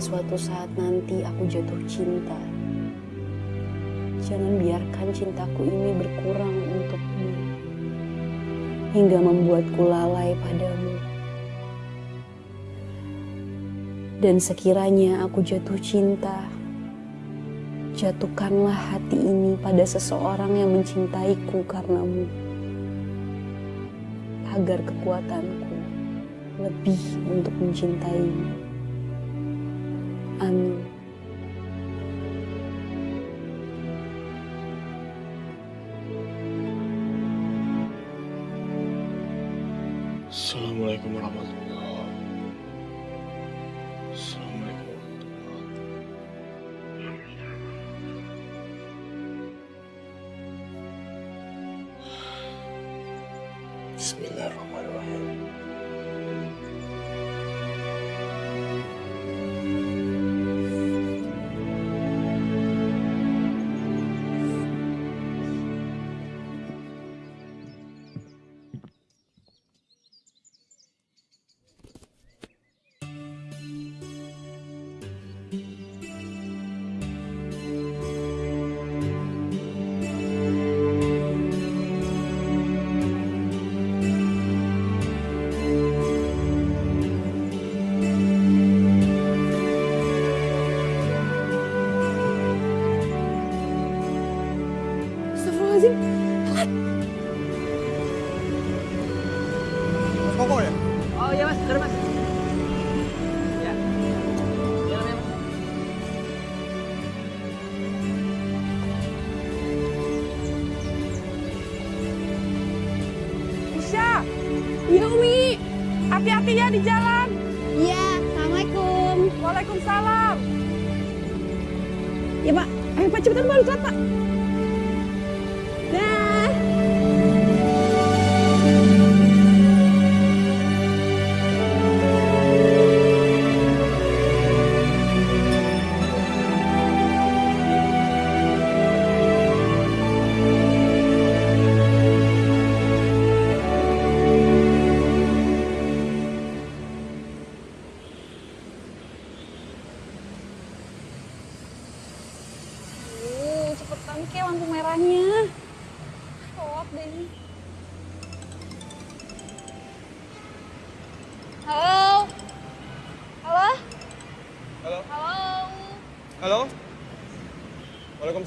Suatu saat nanti aku jatuh cinta, jangan biarkan cintaku ini berkurang untukmu hingga membuatku lalai padamu. Dan sekiranya aku jatuh cinta, jatuhkanlah hati ini pada seseorang yang mencintaiku karenamu, agar kekuatanku lebih untuk mencintaimu. Amin. Assalamualaikum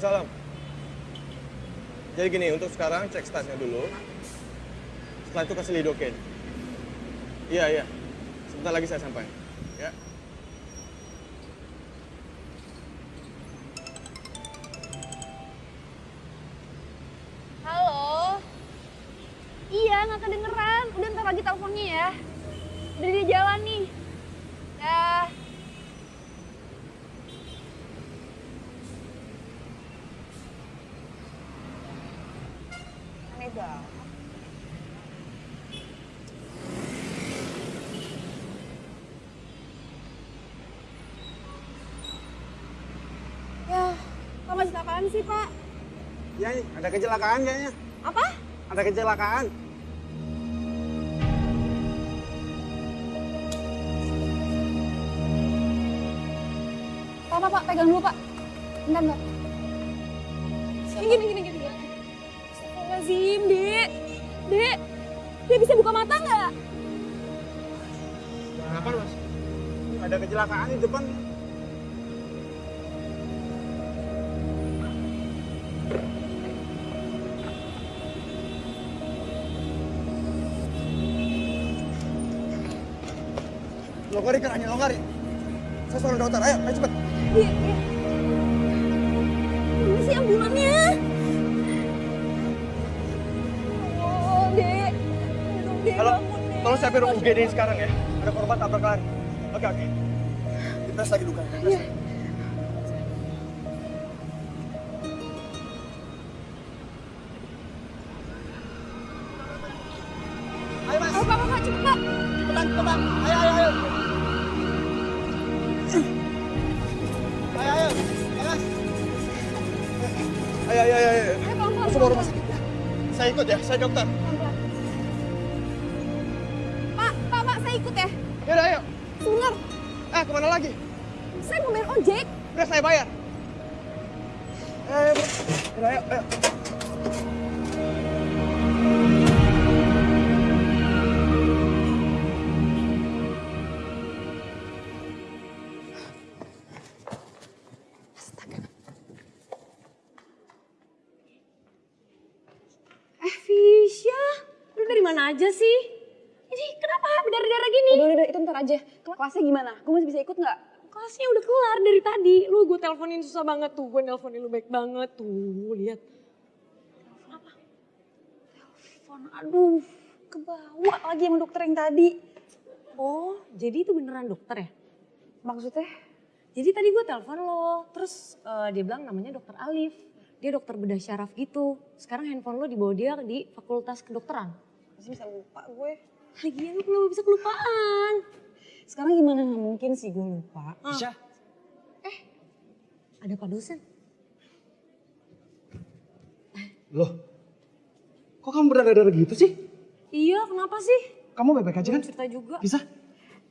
Waalaikumsalam. Jadi gini, untuk sekarang cek statusnya dulu. Setelah itu kasih lidocaine. Iya, iya. Sebentar lagi saya sampai. Ya. Apaan sih, Pak? Ya, ada kecelakaan kayaknya. Apa? Ada kecelakaan. Pak, Pak, Pak, pegang dulu, Pak. Bentar, bentar. Ini gini, gini, gini. Astagfirullahaladzim, Dek. Dek, Dek bisa buka mata nggak? Kenapa, Mas? Ada kecelakaan di depan. Longgarin kerannya, longgarin. Saya suruh dokter, ayo, ayo cepet. Iya, iya. Ini sih ambulannya. Oh, Dek. Aduh, Dek, Halo, bangun, Dek. tolong siapin ruang UGD sekarang ya. Ada korban tabrak lari. Oke, oke. Dites lagi luka. Iya. Mana aja sih? Ini kenapa berdarah-darah gini? Udah, udah, udah, itu ntar aja. Kelasnya gimana? Gue masih bisa ikut nggak? Kelasnya udah kelar dari tadi. Lu gue teleponin susah banget tuh. Gue nelponin lu baik banget tuh. Lihat. Telepon, aduh, kebawa lagi sama dokter yang tadi. Oh, jadi itu beneran dokter ya? Maksudnya? Jadi tadi gue telepon lo, terus eh, dia bilang namanya dokter Alif. Dia dokter bedah syaraf gitu. Sekarang handphone lo dibawa dia di fakultas kedokteran. Masih bisa lupa gue. Lagian lu kenapa bisa kelupaan? Sekarang gimana? Nggak mungkin sih gue lupa. Isya, Ada pak dosen. loh. Kok kamu berdarah-darah gitu sih? Iya, kenapa sih? Kamu baik-baik aja kan? Cerita juga. Bisa?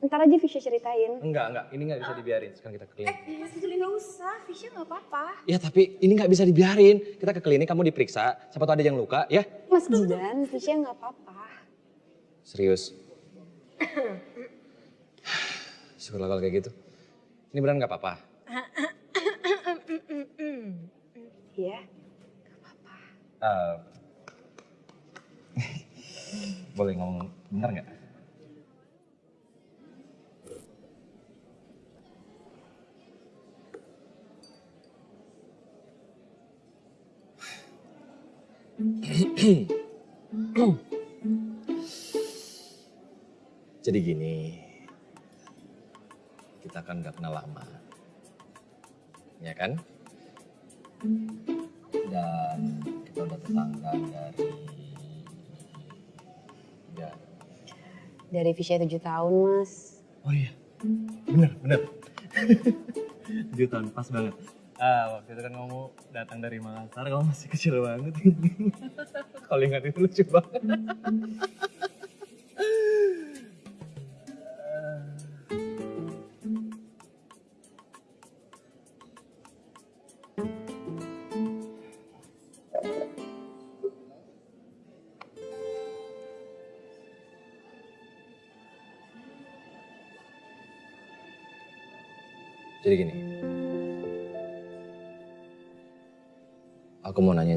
Ntar aja Fisya ceritain. Enggak, enggak. Ini nggak bisa dibiarin. Sekarang kita ke klinik. Mas Juli nggak usah, Fisya nggak apa-apa. Ya tapi ini nggak bisa dibiarin. Kita ke klinik, kamu diperiksa. Siapa tahu ada yang luka, ya? Mas Jidan, Fisya nggak apa-apa. Serius. Syukurlah kalau kayak gitu. Ini beneran nggak apa-apa. Iya. Eh, boleh ngomong bener nggak? Jadi gini, kita kan nggak kenal lama, ya kan? Dan kita udah tetangga dari ya. Dari Fisya 7 tahun, Mas. Oh iya, bener bener. Tujuh tahun pas banget. Ah, waktu itu kan kamu datang dari Makassar, kamu masih kecil banget. Kalau ingat itu lucu banget.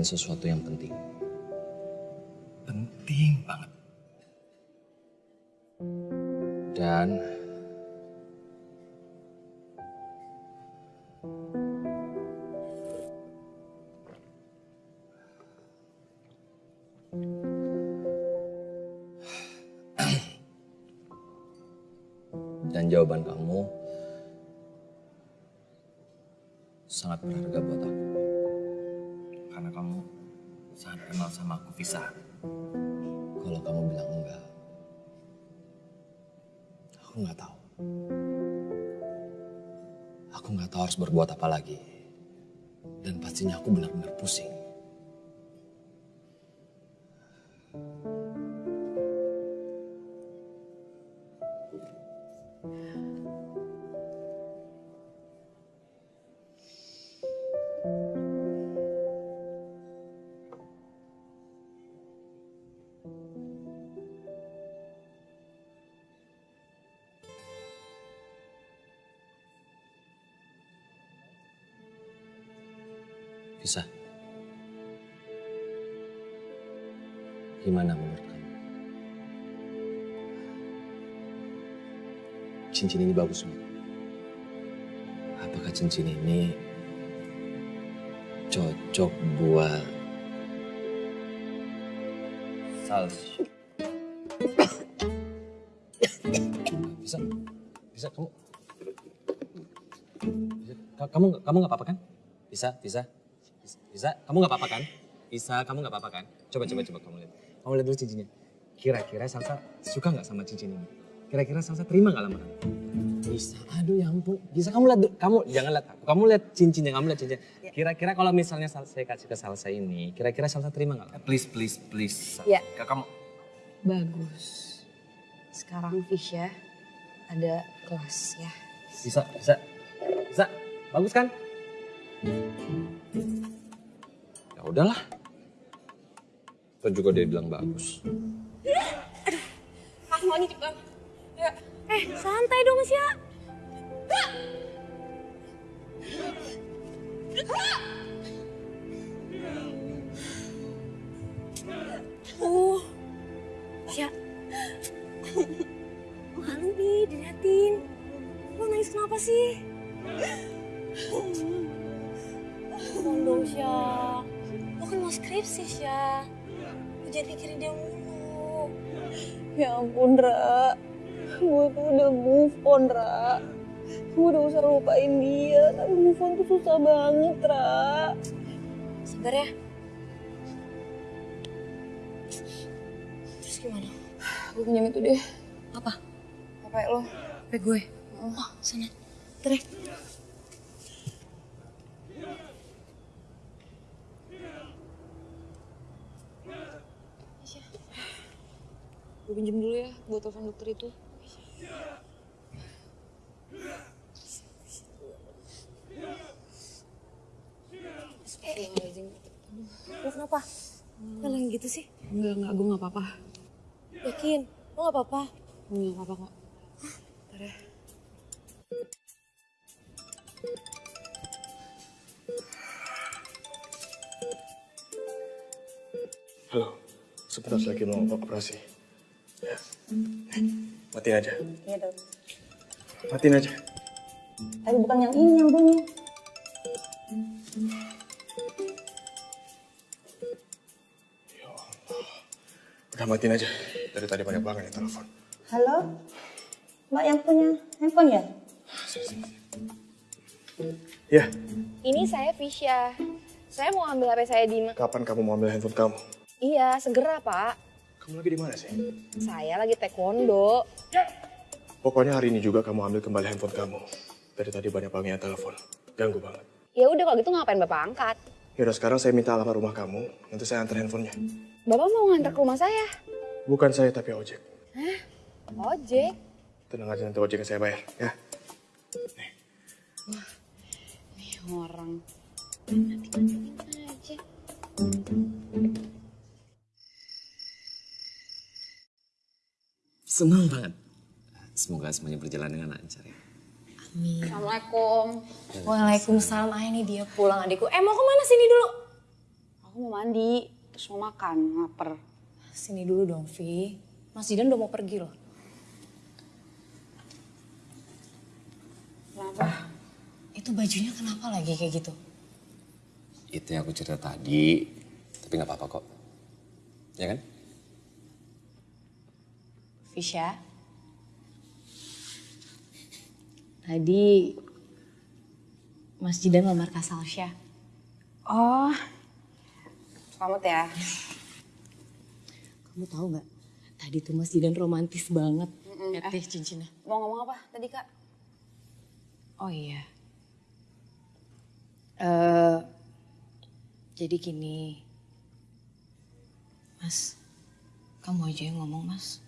Sesuatu yang penting. Penting banget. Dan dan jawaban kamu sangat berharga buat aku. Karena kamu sangat kenal sama aku, Visa. Kalau kamu bilang enggak, aku nggak tahu. Aku nggak tahu harus berbuat apa lagi. Dan pastinya aku benar-benar pusing. Cincin ini bagus banget. Apakah cincin ini cocok buat salsa? Bisa, bisa kamu. Bisa, Ka- kamu kamu nggak apa-apa kan? Bisa. Bisa, bisa. kamu nggak apa-apa kan? Bisa, kamu nggak apa-apa kan? Coba, coba, coba kamu lihat. Kamu lihat dulu cincinnya. Kira-kira Salsa suka nggak sama cincin ini? Kira-kira Salsa terima nggak lamaran? Bisa, aduh ya ampun. Bisa kamu lihat, kamu jangan lihat aku. Kamu lihat cincinnya, kamu lihat cincinnya. Kira-kira kalau misalnya saya kasih ke Salsa ini, kira-kira Salsa terima nggak? Please, please, please. Ya. Kamu, Bagus. Sekarang Fisya ada kelas ya. bisa, bisa. Bisa? Bagus kan? Ya udahlah. Kan juga dia bilang bagus. Langsung lagi cepetan. Ya. Eh, santai dong, Sya. Oh, Sya. Malu nih diliatin. Lo nangis kenapa sih? Tolong dong, Sya. Lo kan mau skripsi, Sya. Lo jangan pikirin dia mulu. Ya ampun, Ra. Gue tuh udah move on, Ra. Gue udah usah lupain dia, tapi move on tuh susah banget, Ra. Sabar ya. Terus gimana? Gue pinjam itu deh, Apa? HP lo. HP gue. Oh, sana. Tere. Gue pinjam dulu ya, buat telepon dokter itu. Astagfirullahaladzim. Lo kenapa? Kok lagi gitu sih? Enggak, enggak, gue gak apa-apa. Yakin? Lo gak apa-apa? Gue gak apa-apa kok. Ntar ya. Halo, sebentar lagi mau operasi. Ya. Matiin aja. Iya dong. Matiin aja. Tapi bukan yang ini yang bunyi. Ya Allah. Udah matiin aja. Dari tadi banyak banget yang telepon. Halo? Mbak yang punya handphone ya? Sini, sini, sini. Ya, Ini saya Fisya. Saya mau ambil HP saya di... kapan kamu mau ambil handphone kamu? Iya, segera Pak. Kamu lagi di mana sih? Saya lagi taekwondo. Pokoknya hari ini juga kamu ambil kembali handphone kamu. Dari tadi banyak banget yang telepon. Ganggu banget. Ya udah kalau gitu ngapain Bapak angkat? Yaudah sekarang saya minta alamat rumah kamu. Nanti saya antar handphonenya. Bapak mau nganter ke rumah saya? Bukan saya tapi ojek. Ojek. Tenang aja nanti ojeknya saya bayar. Ya. Orang. Aja. Senang banget. Semoga semuanya berjalan dengan lancar ya. Assalamualaikum. Waalaikumsalam. Ah ini dia pulang adikku. Eh mau ke mana sini dulu? Aku mau mandi, terus mau makan, lapar. Sini dulu dong, Vi. Mas Jidan udah mau pergi loh. Kenapa? Itu bajunya kenapa lagi kayak gitu? Itu yang aku cerita tadi. Tapi nggak apa-apa kok. Ya kan? Fisya. Tadi Mas Jidan lamar Kak Salsya. Oh, selamat ya. Kamu tahu nggak? Tadi tuh Mas Jidan romantis banget. Mm-mm. Lihat deh cincinnya. Mau ngomong apa tadi kak? Oh iya. Eh, jadi gini, Mas, kamu aja yang ngomong, Mas.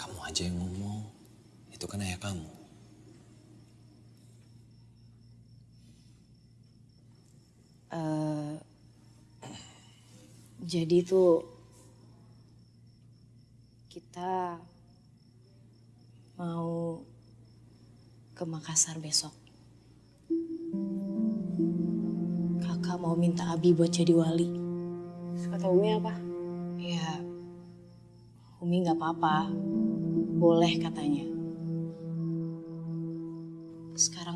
Kamu aja yang ngomong. Itu kan ayah kamu. Eh, jadi tuh kita mau ke Makassar besok. Kakak mau minta Abi buat jadi wali. Kata Umi apa? Ya, Umi nggak apa-apa. Boleh katanya.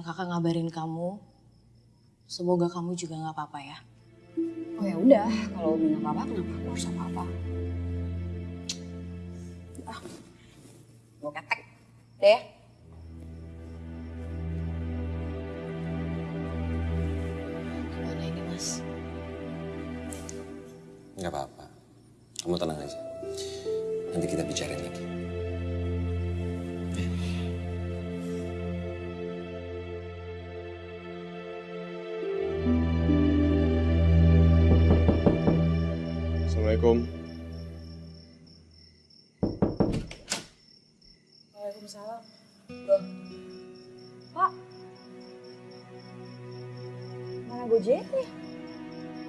Sekarang kakak ngabarin kamu. Semoga kamu juga nggak apa-apa ya. Oh ya udah, kalau Umi nggak apa-apa, kenapa aku harus apa-apa? Ah, gue ketek deh. Gimana ini mas? Nggak apa-apa. Kamu tenang aja. Nanti kita bicarain lagi.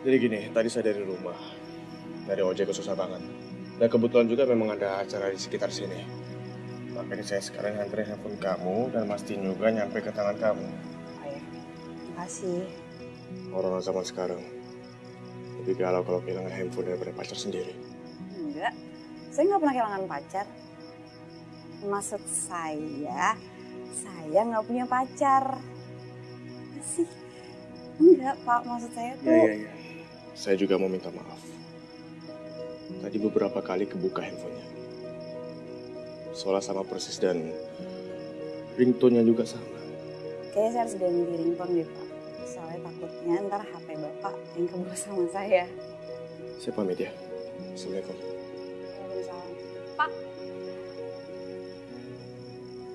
Jadi gini, tadi saya dari rumah. Dari ojek ke susah banget. Dan kebetulan juga memang ada acara di sekitar sini. Makanya saya sekarang nganterin handphone kamu dan mastiin juga nyampe ke tangan kamu. Oh ya, makasih. Orang zaman sekarang lebih galau kalau kehilangan handphone daripada pacar sendiri. Enggak, saya nggak pernah kehilangan pacar. Maksud saya, saya nggak punya pacar. Masih? Enggak, Pak. Maksud saya tuh... Iya, iya, iya. Saya juga mau minta maaf. Tadi beberapa kali kebuka handphonenya. Soalnya sama persis dan ringtone-nya juga sama. Kayaknya saya harus ganti ringtone deh, Pak. Soalnya takutnya ntar HP Bapak yang kebawa sama saya. Saya pamit ya. Assalamualaikum. Waalaikumsalam. Pak.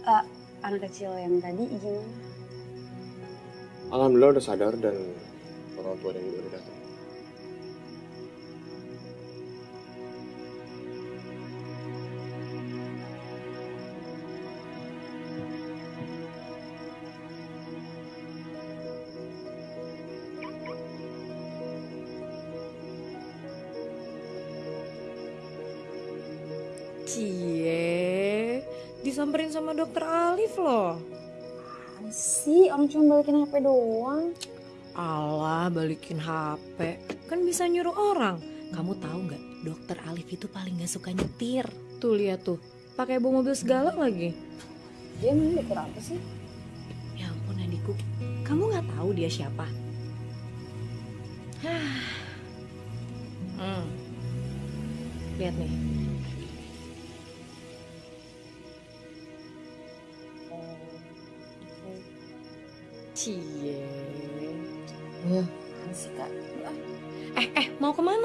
Eh, anak kecil yang tadi gimana? Alhamdulillah udah sadar dan orang tuanya juga udah datang. Dokter Alif loh. Sih? Orang cuma balikin HP doang. Allah balikin HP, kan bisa nyuruh orang. Kamu tahu nggak, dokter Alif itu paling nggak suka nyetir. Tuh lihat tuh, pakai bawa mobil segala lagi. Dia mau dokter apa sih? Ya ampun adikku, kamu nggak tahu dia siapa? Hah. hmm. Lihat nih, cie. Apaan sih, Kak? Eh, eh, mau ke mana?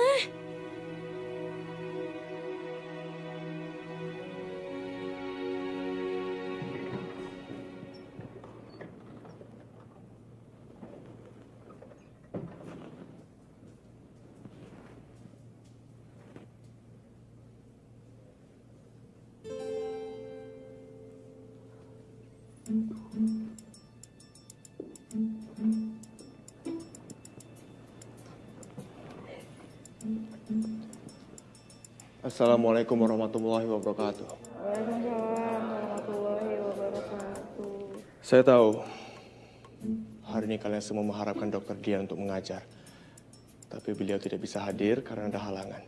Assalamualaikum warahmatullahi wabarakatuh. Saya tahu hari ini kalian semua mengharapkan dokter Dian untuk mengajar. Tapi beliau tidak bisa hadir karena ada halangan.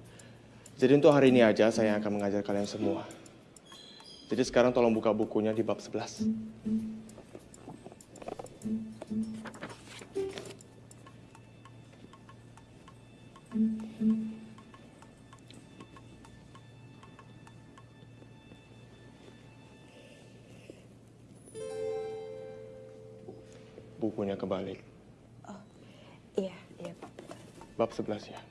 Jadi untuk hari ini aja saya akan mengajar kalian semua. Jadi sekarang tolong buka bukunya di bab 11. 11 ya.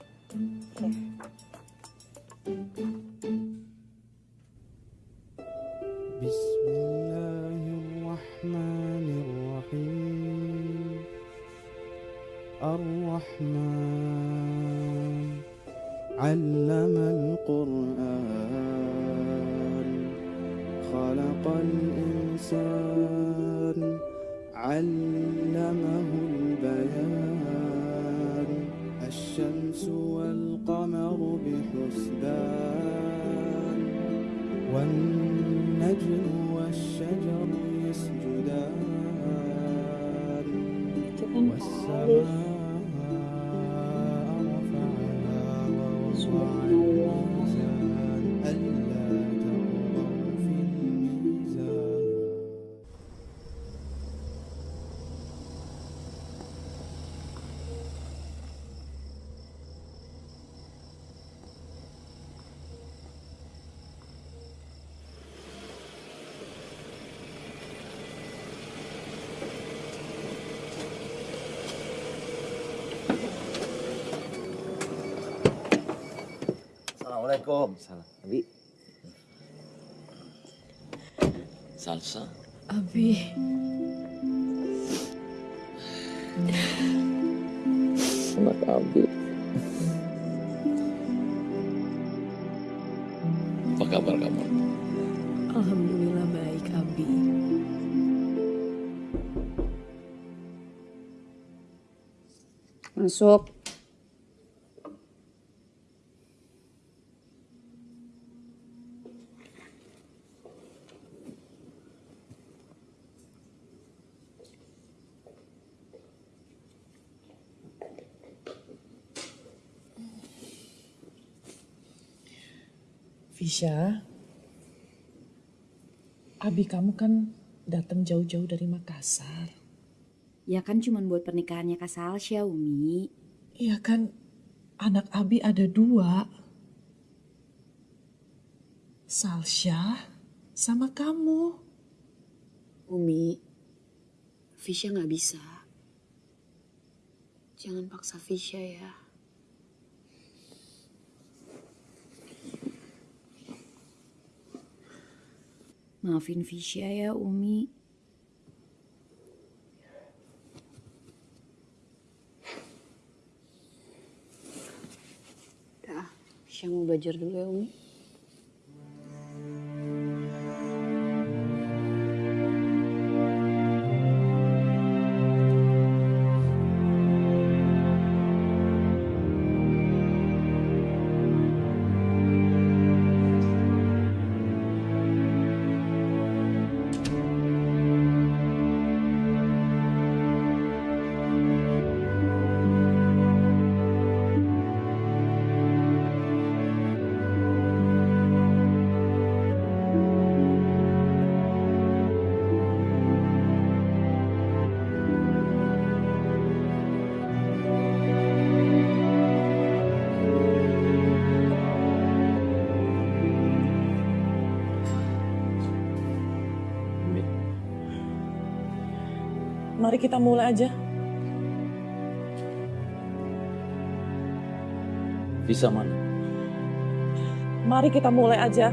Assalamualaikum. Salah. Abi. Salsa. Abi, Anak Abi. Apa kabar kamu? alhamdulillah baik Abi. Masuk. Abi kamu kan datang jauh-jauh dari Makassar. Ya kan cuma buat pernikahannya Kak Salsya, Umi. Iya kan, anak abi ada dua. Salsya sama kamu. Umi, Fisya nggak bisa. Jangan paksa Fisya ya. Maafin Fisya ya, Umi. Dah, Fisya mau belajar dulu ya, Umi. Kita mulai aja. Bisa mana? Mari kita mulai aja.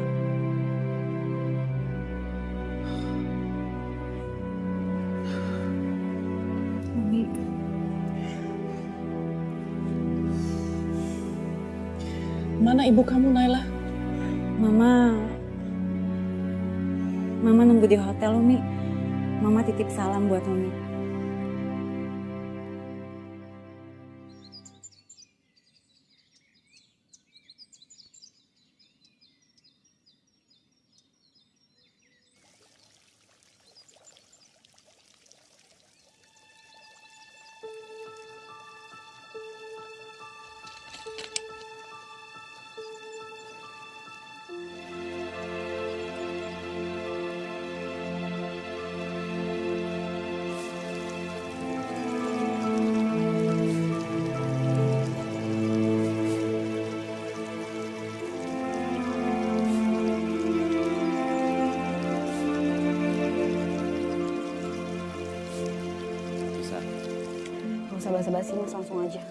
Umi, Mana ibu kamu, Naila? Mama, Mama nunggu di hotel, Umi. Mama titip salam buat Umi. Gak usah basa-basi, Mas. Langsung aja.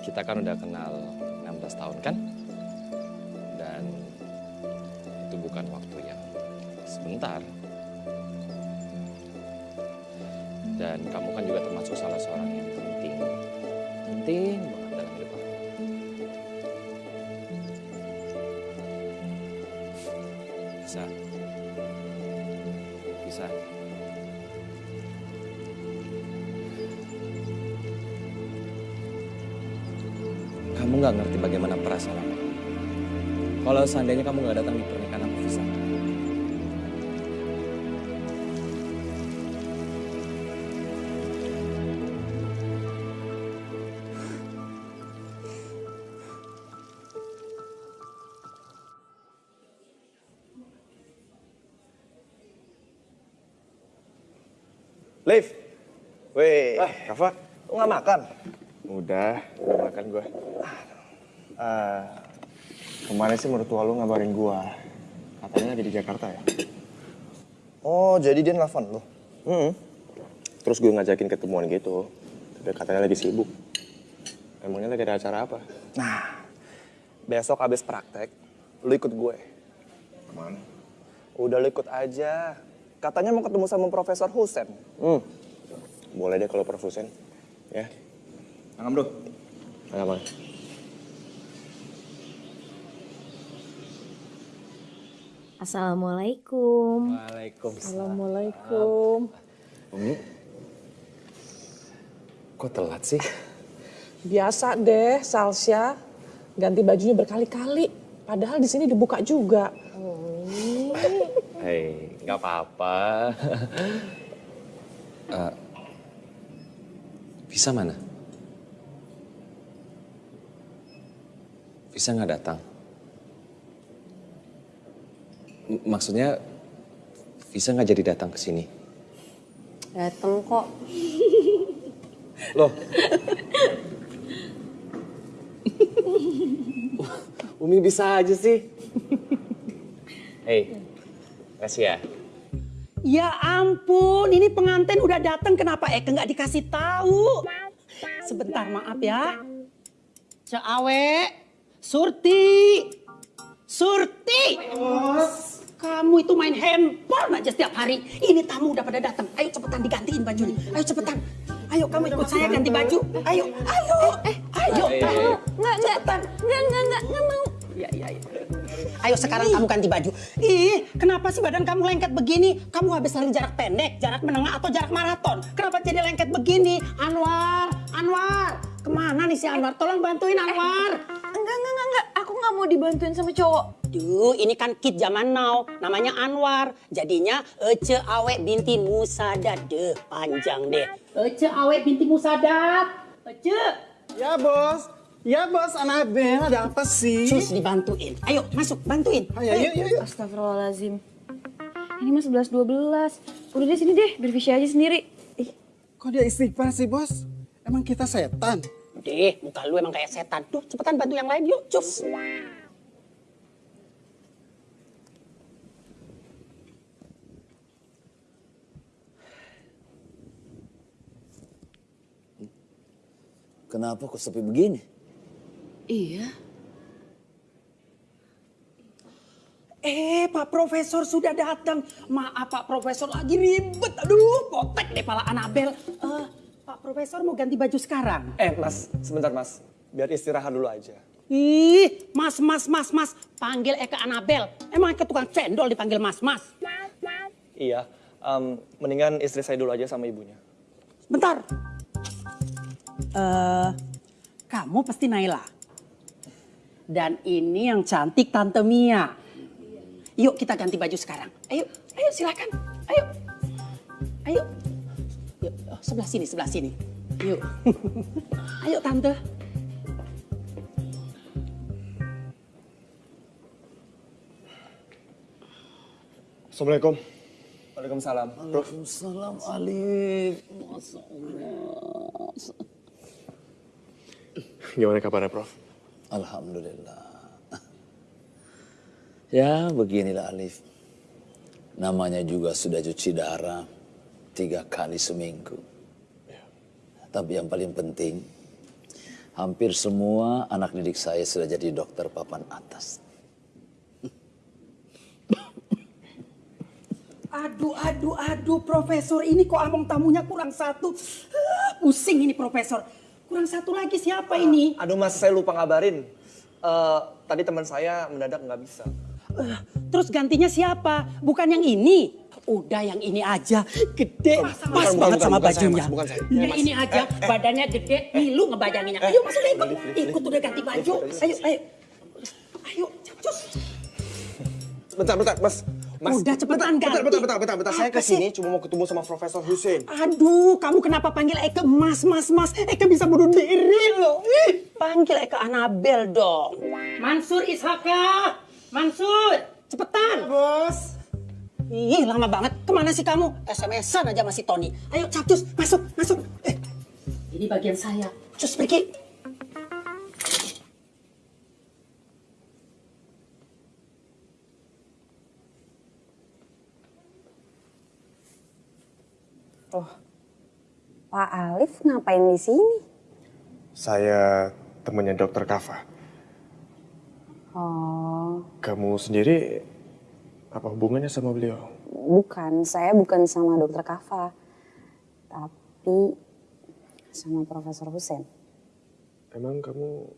Kita kan udah kenal 16 tahun kan? Kalau seandainya kamu nggak datang di pernikahan aku, bisa. Liv. Weh, Ah, Rafa, lu nggak makan? udah, udah makan gue. Eh, kemarin sih mertua lu ngabarin gua. Katanya lagi di Jakarta ya. Oh, jadi dia nelfon lu? Hmm. Terus gue ngajakin ketemuan gitu. Tapi katanya lagi sibuk. Emangnya lagi ada acara apa? Nah, besok habis praktek, lu ikut gue. Ke mana? Udah lu ikut aja. Katanya mau ketemu sama Profesor Husen. Hmm. Boleh deh kalau perfusen. Ya. Angam bro. Nggak apa. Assalamualaikum. Waalaikumsalam. Assalamualaikum. Umi, kok telat sih? Biasa deh, Salsya. Ganti bajunya berkali-kali. Padahal di sini dibuka juga. Hei, nggak apa-apa. Eh, Visa mana? Visa nggak datang. Maksudnya Visa nggak jadi datang ke sini. Dateng kok. Loh. Umi bisa aja sih. Hei, kasih ya. Ya ampun, ini pengantin udah datang kenapa Eke nggak dikasih tahu? Sebentar maaf ya. Ceawe, Surti, Surti. Kamu itu main handphone aja setiap hari. Ini tamu udah pada datang. Ayo cepetan digantiin bajunya. Ayo cepetan. Ayo kamu ikut saya ganti baju. Ayo, ayo, eh, ayo, Eh, eh, ayo. eh. Nggak, nggak, nggak, nggak, nggak, nggak mau. Ya, ya, ya. Ayo sekarang kamu ganti baju. Ih, kenapa sih badan kamu lengket begini? Kamu habis lari jarak pendek, jarak menengah atau jarak maraton? Kenapa jadi lengket begini? Anwar, Anwar. Ke mana nih si Anwar? Tolong bantuin Anwar. Enggak, enggak, enggak, enggak. Aku nggak mau dibantuin sama cowok. Duh, ini kan kid zaman now. Namanya Anwar. Jadinya Ece Awe binti Musadat. Deh, panjang deh. Ece Awe binti Musadat. Ece. Ya bos, ya bos Anabel ada apa sih? Sus dibantuin. Ayo masuk, bantuin. Ayo, yuk, yuk, yuk. Astagfirullahaladzim. Ini mah 11-12. Udah deh sini deh, bervisi aja sendiri. Ih, Kok dia istighfar sih bos? Emang kita setan? Deh, muka lu emang kayak setan. Duh, cepetan bantu yang lain yuk, cus. Kenapa kok sepi begini? Iya. Eh, Pak Profesor sudah datang. Maaf Pak Profesor lagi ribet. Aduh, potek deh pala Anabel. Eh, Pak Profesor mau ganti baju sekarang? Eh mas, sebentar mas. Biar istirahat dulu aja. Ih, mas, mas, mas, mas. Panggil Eka Anabel. Emang Eka tukang cendol dipanggil mas, mas. Iya, em, mendingan istri saya dulu aja sama ibunya. Bentar. Eh, kamu pasti Naila. Dan ini yang cantik Tante Mia. Yuk kita ganti baju sekarang. Ayo, ayo silakan. Ayo. Ayo. Sebelah sini, sebelah sini. Yuk. ayo Tante. Assalamualaikum. Waalaikumsalam. Waalaikumsalam Alif. Masya Allah. Gimana kabarnya, Prof? Alhamdulillah. Ya beginilah Alif. Namanya juga sudah cuci darah tiga kali seminggu. Tapi yang paling penting, hampir semua anak didik saya sudah jadi dokter papan atas. Aduh, aduh, aduh, Profesor. Ini kok among tamunya kurang satu. Ah, Pusing ini, Profesor. Kurang satu lagi siapa ini? Aduh mas, saya lupa ngabarin. Eh, tadi teman saya mendadak nggak bisa. Eh, Terus gantinya siapa? Bukan yang ini. Udah yang ini aja. Gede. Pas bukan, banget bukan, sama bukan saya, bajunya. Mas, bukan saya. Ya, Mas. ini aja. Badannya gede. Ngilu ngebayanginnya. Ayo masuk ikut. Ikut udah ganti baju. Ayo, ayo. Ayo, cus. Bentar, bentar, mas. Mas, Udah, cepetan bentar, ganti. bentar, bentar, bentar, bentar. Saya ke sini cuma mau ketemu sama Profesor Hussein. Aduh, kamu kenapa panggil Eke mas, mas, mas? Eke bisa bunuh diri loh. Ih, Panggil Eke Anabel dong. Mansur Ishaka. Mansur, cepetan. Bos. Ih, lama banget. Ke mana sih kamu? SMS-an aja masih Tony. Ayo, Capcus, masuk, masuk. Eh, ini bagian saya. Cus, pergi. Oh, Pak Alif ngapain di sini? Saya temannya dokter Kava. Oh, Kamu sendiri apa hubungannya sama beliau? bukan. Saya bukan sama dokter Kava. Tapi sama Profesor Hussein. Emang kamu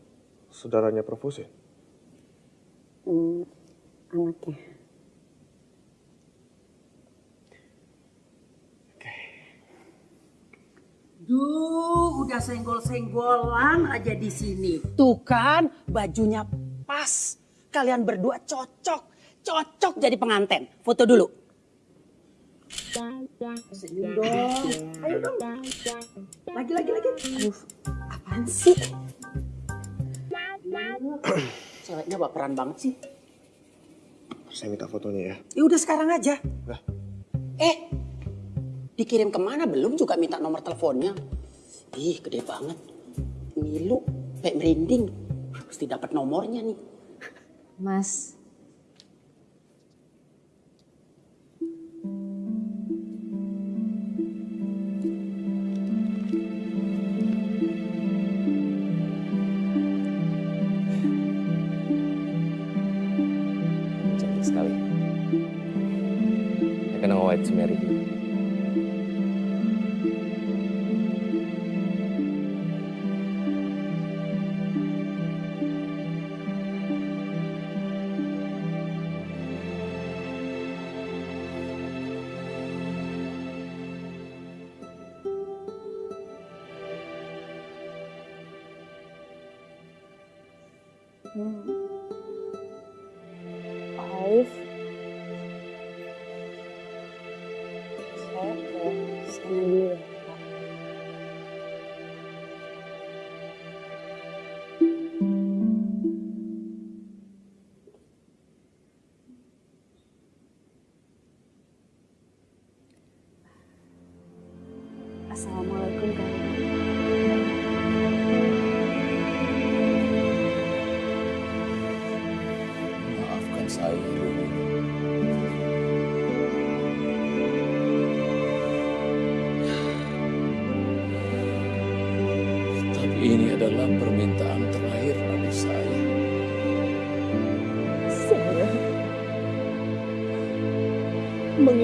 saudaranya Prof. Hussein? Hmm, anaknya. Aduh, udah senggol-senggolan aja di sini. Tuh kan, bajunya pas. Kalian berdua cocok. Cocok jadi penganten. Foto dulu. Senyum dong. Ayo dong. Lagi, lagi, lagi. Aduh, apaan sih? Ceweknya baperan banget sih. Saya minta fotonya ya. Ya udah sekarang aja. Eh, dikirim ke mana belum juga minta nomor teleponnya. Ih, gede banget. Ngilu, kayak merinding. Mesti dapat nomornya nih. Mas, like to marry you. Mm-hmm.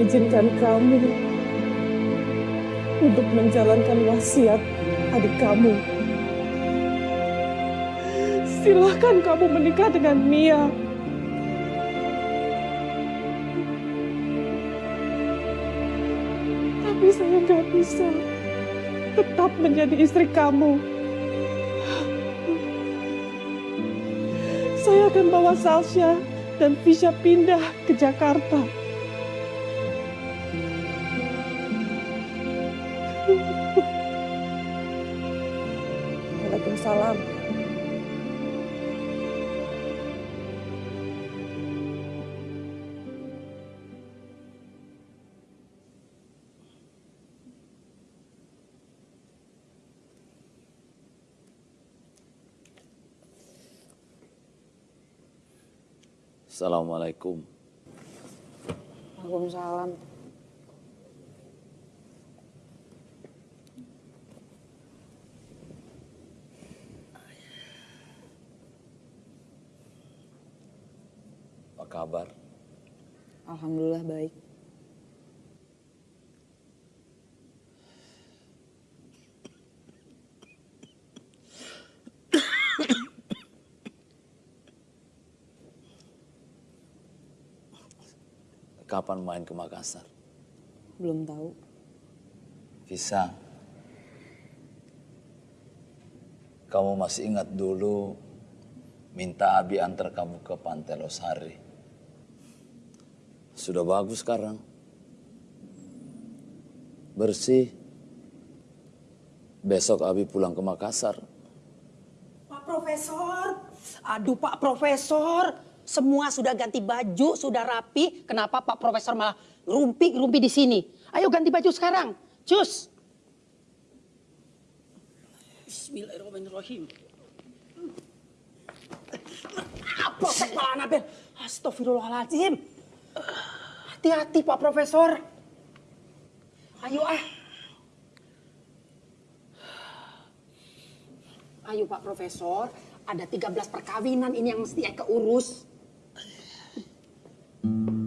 Mengizinkan kamu untuk menjalankan wasiat adik kamu. Silahkan kamu menikah dengan Mia. Tapi saya nggak bisa tetap menjadi istri kamu. Saya akan bawa Salsha dan Fisha pindah ke Jakarta. Waalaikumsalam. Assalamualaikum. Waalaikumsalam. Apa kabar? Alhamdulillah baik. Kapan main ke Makassar? Belum tahu. Bisa. Kamu masih ingat dulu minta Abi antar kamu ke Pantai Losari. Sudah bagus sekarang. Bersih. Besok Abi pulang ke Makassar. Pak Profesor, aduh Pak Profesor, semua sudah ganti baju, sudah rapi. Kenapa Pak Profesor malah rumpi-rumpi di sini? Ayo ganti baju sekarang, cus. Bismillahirrahmanirrahim. Apa sek malah Anabel? Astagfirullahaladzim. Hati-hati Pak Profesor. Ayo ah. Ayo Pak Profesor, ada 13 perkawinan ini yang mesti Eka urus. Em,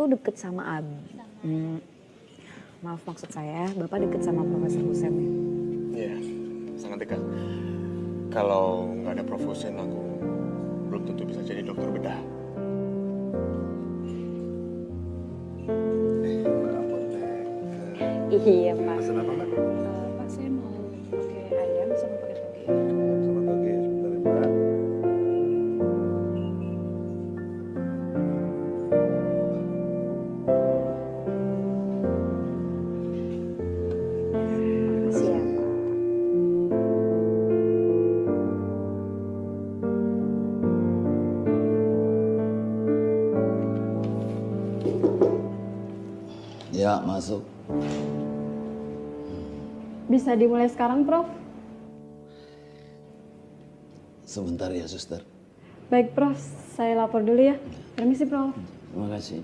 tuh deket sama Abi. Hmm, maaf maksud saya, Bapak deket sama Profesor Husen ya? Iya, sangat dekat. Kalau nggak ada Prof. Hussein, aku belum tentu bisa jadi dokter bedah. Iya Pak. Pesan apa mbak? Bisa dimulai sekarang, Prof? Sebentar ya, suster. Baik, Prof. Saya lapor dulu ya. Permisi, Prof. Terima kasih.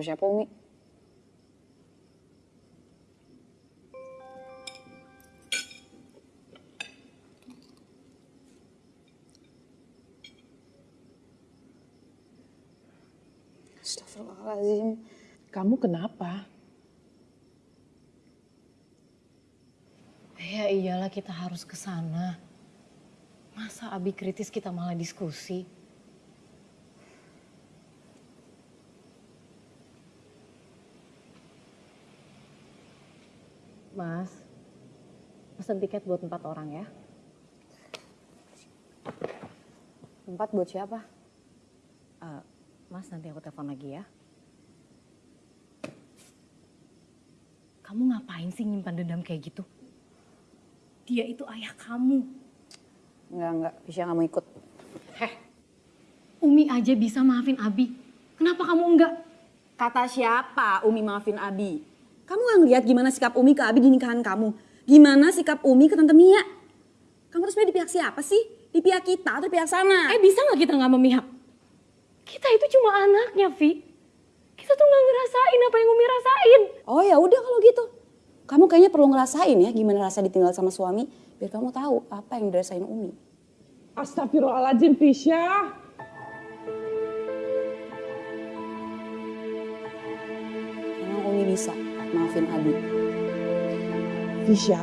Bukan siapa Umi. Astagfirullahaladzim. Kamu kenapa? Ya iyalah kita harus ke sana. Masa Abi kritis kita malah diskusi? Mas, pesan tiket buat empat orang ya. Tempat buat siapa? Eh, mas nanti aku telepon lagi ya. Kamu ngapain sih nyimpan dendam kayak gitu? Dia itu ayah kamu. Enggak, enggak. Bisa nggak mau ikut. Heh, Umi aja bisa maafin Abi. Kenapa kamu enggak? Kata siapa Umi maafin Abi? Kamu nggak ngeliat gimana sikap Umi ke Abi di nikahan kamu? Gimana sikap Umi ke Tante Mia? Kamu terus di pihak siapa sih? Di pihak kita atau di pihak sana? Eh bisa nggak kita nggak memihak? Kita itu cuma anaknya, Vi. Kita tuh nggak ngerasain apa yang Umi rasain. Oh ya udah kalau gitu. Kamu kayaknya perlu ngerasain ya gimana rasa ditinggal sama suami biar kamu tahu apa yang dirasain Umi. Astagfirullahaladzim, Fisya. Emang Umi bisa maafin Abi. Fisya,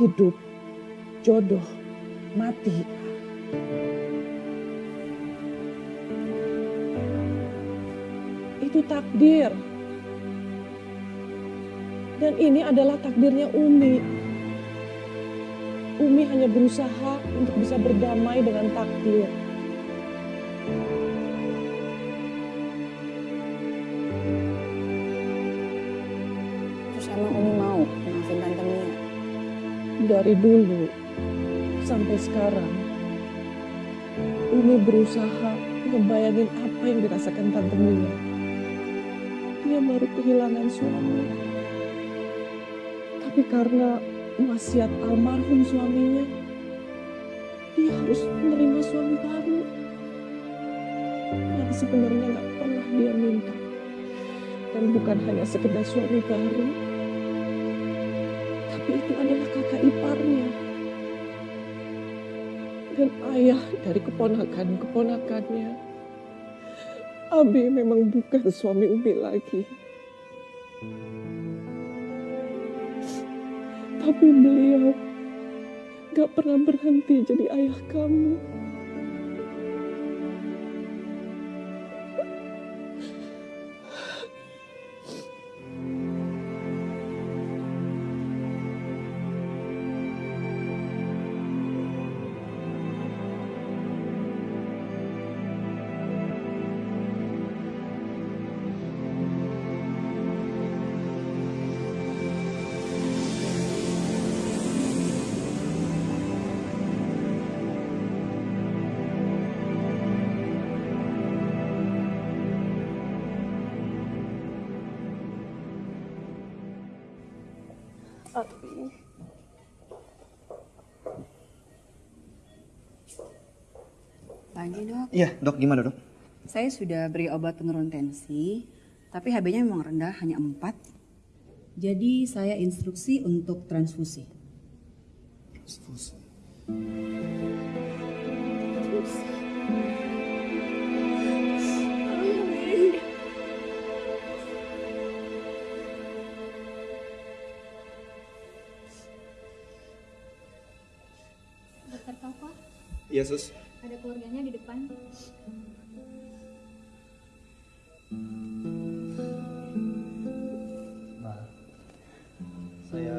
hidup, jodoh, mati. Itu takdir. Dan ini adalah takdirnya Umi. Umi hanya berusaha untuk bisa berdamai dengan takdir. Dari dulu sampai sekarang, Umi berusaha ngebayangin apa yang dirasakan Tante Mia. Dia baru kehilangan suami. Tapi karena wasiat almarhum suaminya, dia harus menerima suami baru. Yang sebenarnya nggak pernah dia minta. Dan bukan hanya sekedar suami baru, itu adalah kakak iparnya. Dan ayah dari keponakan-keponakannya. Abi memang bukan suami Umi lagi. Tapi beliau gak pernah berhenti jadi ayah kamu. Iya, dok gimana dok? saya sudah beri obat penurun tensi, tapi HB-nya memang rendah, hanya 4. Jadi saya instruksi untuk transfusi. Dokter Koko, Iya, Sus. Depan. Nah, saya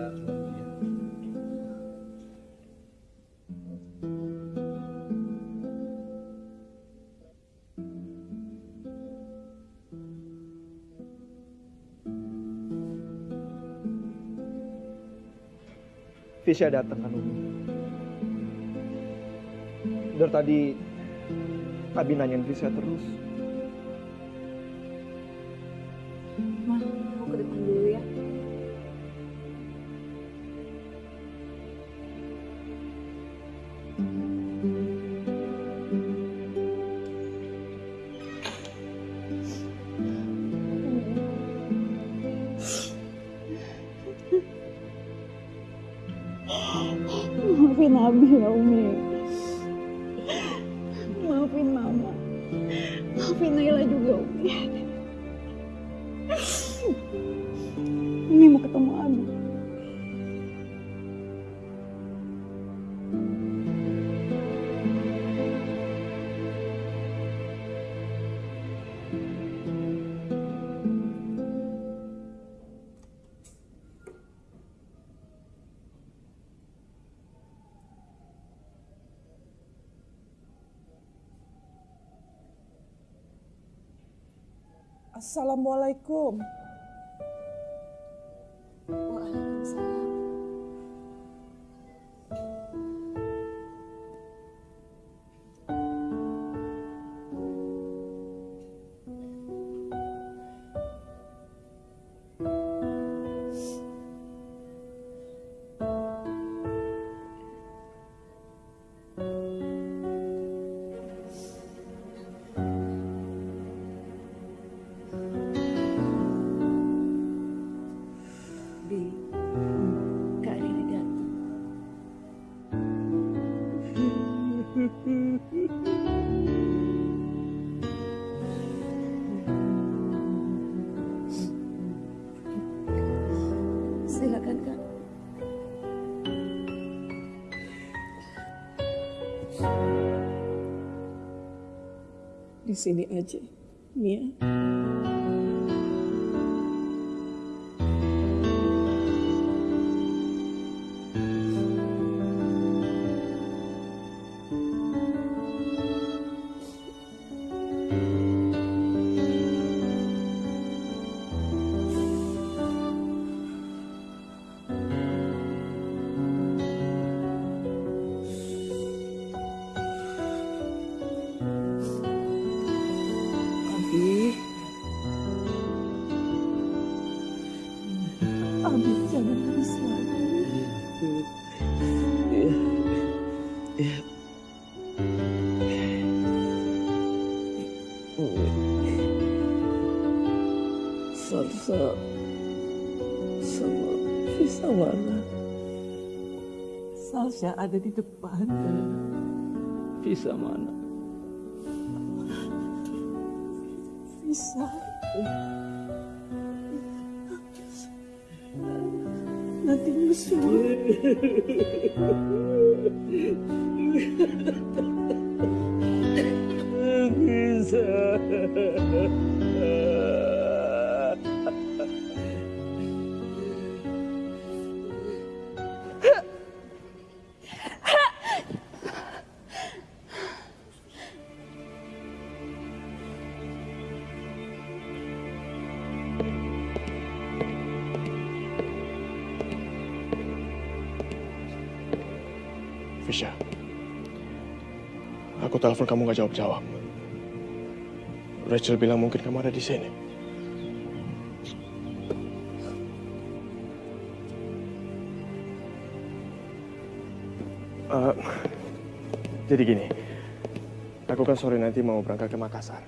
Fisya datang kan. Dari tadi Abi nanyain Fisya terus. Ma, aku ke depan dulu ya. Maafin Abi ya Umi. Assalamualaikum. Di sini Salsa ada di depan. Visa mana? Visa. Nanti nyusul. Bisa. Telepon kamu gak jawab-jawab. Rachel bilang mungkin kamu ada di sini. Eh, jadi gini, aku kan sore nanti mau berangkat ke Makassar.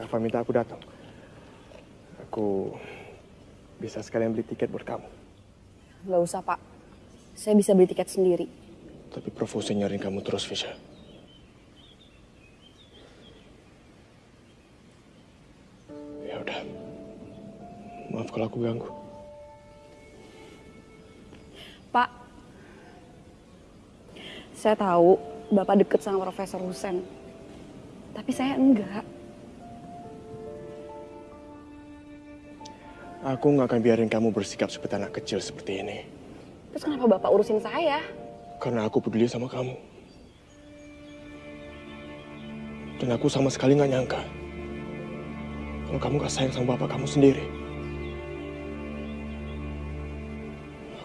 Kava minta aku datang. Aku bisa sekalian beli tiket buat kamu. Gak usah pak, saya bisa beli tiket sendiri. Tapi Provosi nyariin kamu terus, Fisha. Kalau aku ganggu. Pak, saya tahu Bapak deket sama Profesor Husen. Tapi saya enggak. Aku nggak akan biarin kamu bersikap seperti anak kecil seperti ini. Terus kenapa Bapak urusin saya? Karena aku peduli sama kamu. Dan aku sama sekali nggak nyangka kalau kamu gak sayang sama bapak kamu sendiri.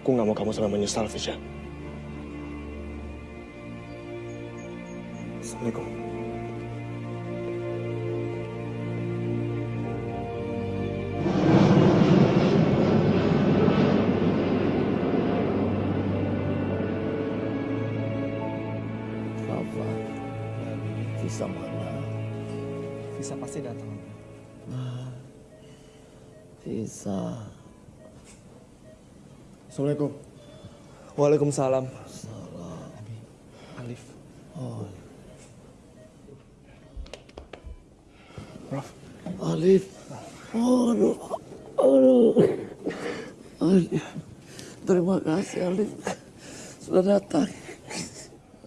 Aku nggak mau kamu sampai menyesal, Fisya. Assalamualaikum. Rafa, Visa mana? Visa pasti datang. Ah, Visa. Assalamualaikum. Waalaikumsalam. Salam. Alif. Oh, Prof. Alif. Oh, aduh. Aduh. Alif. Terima kasih Alif. Sudah datang.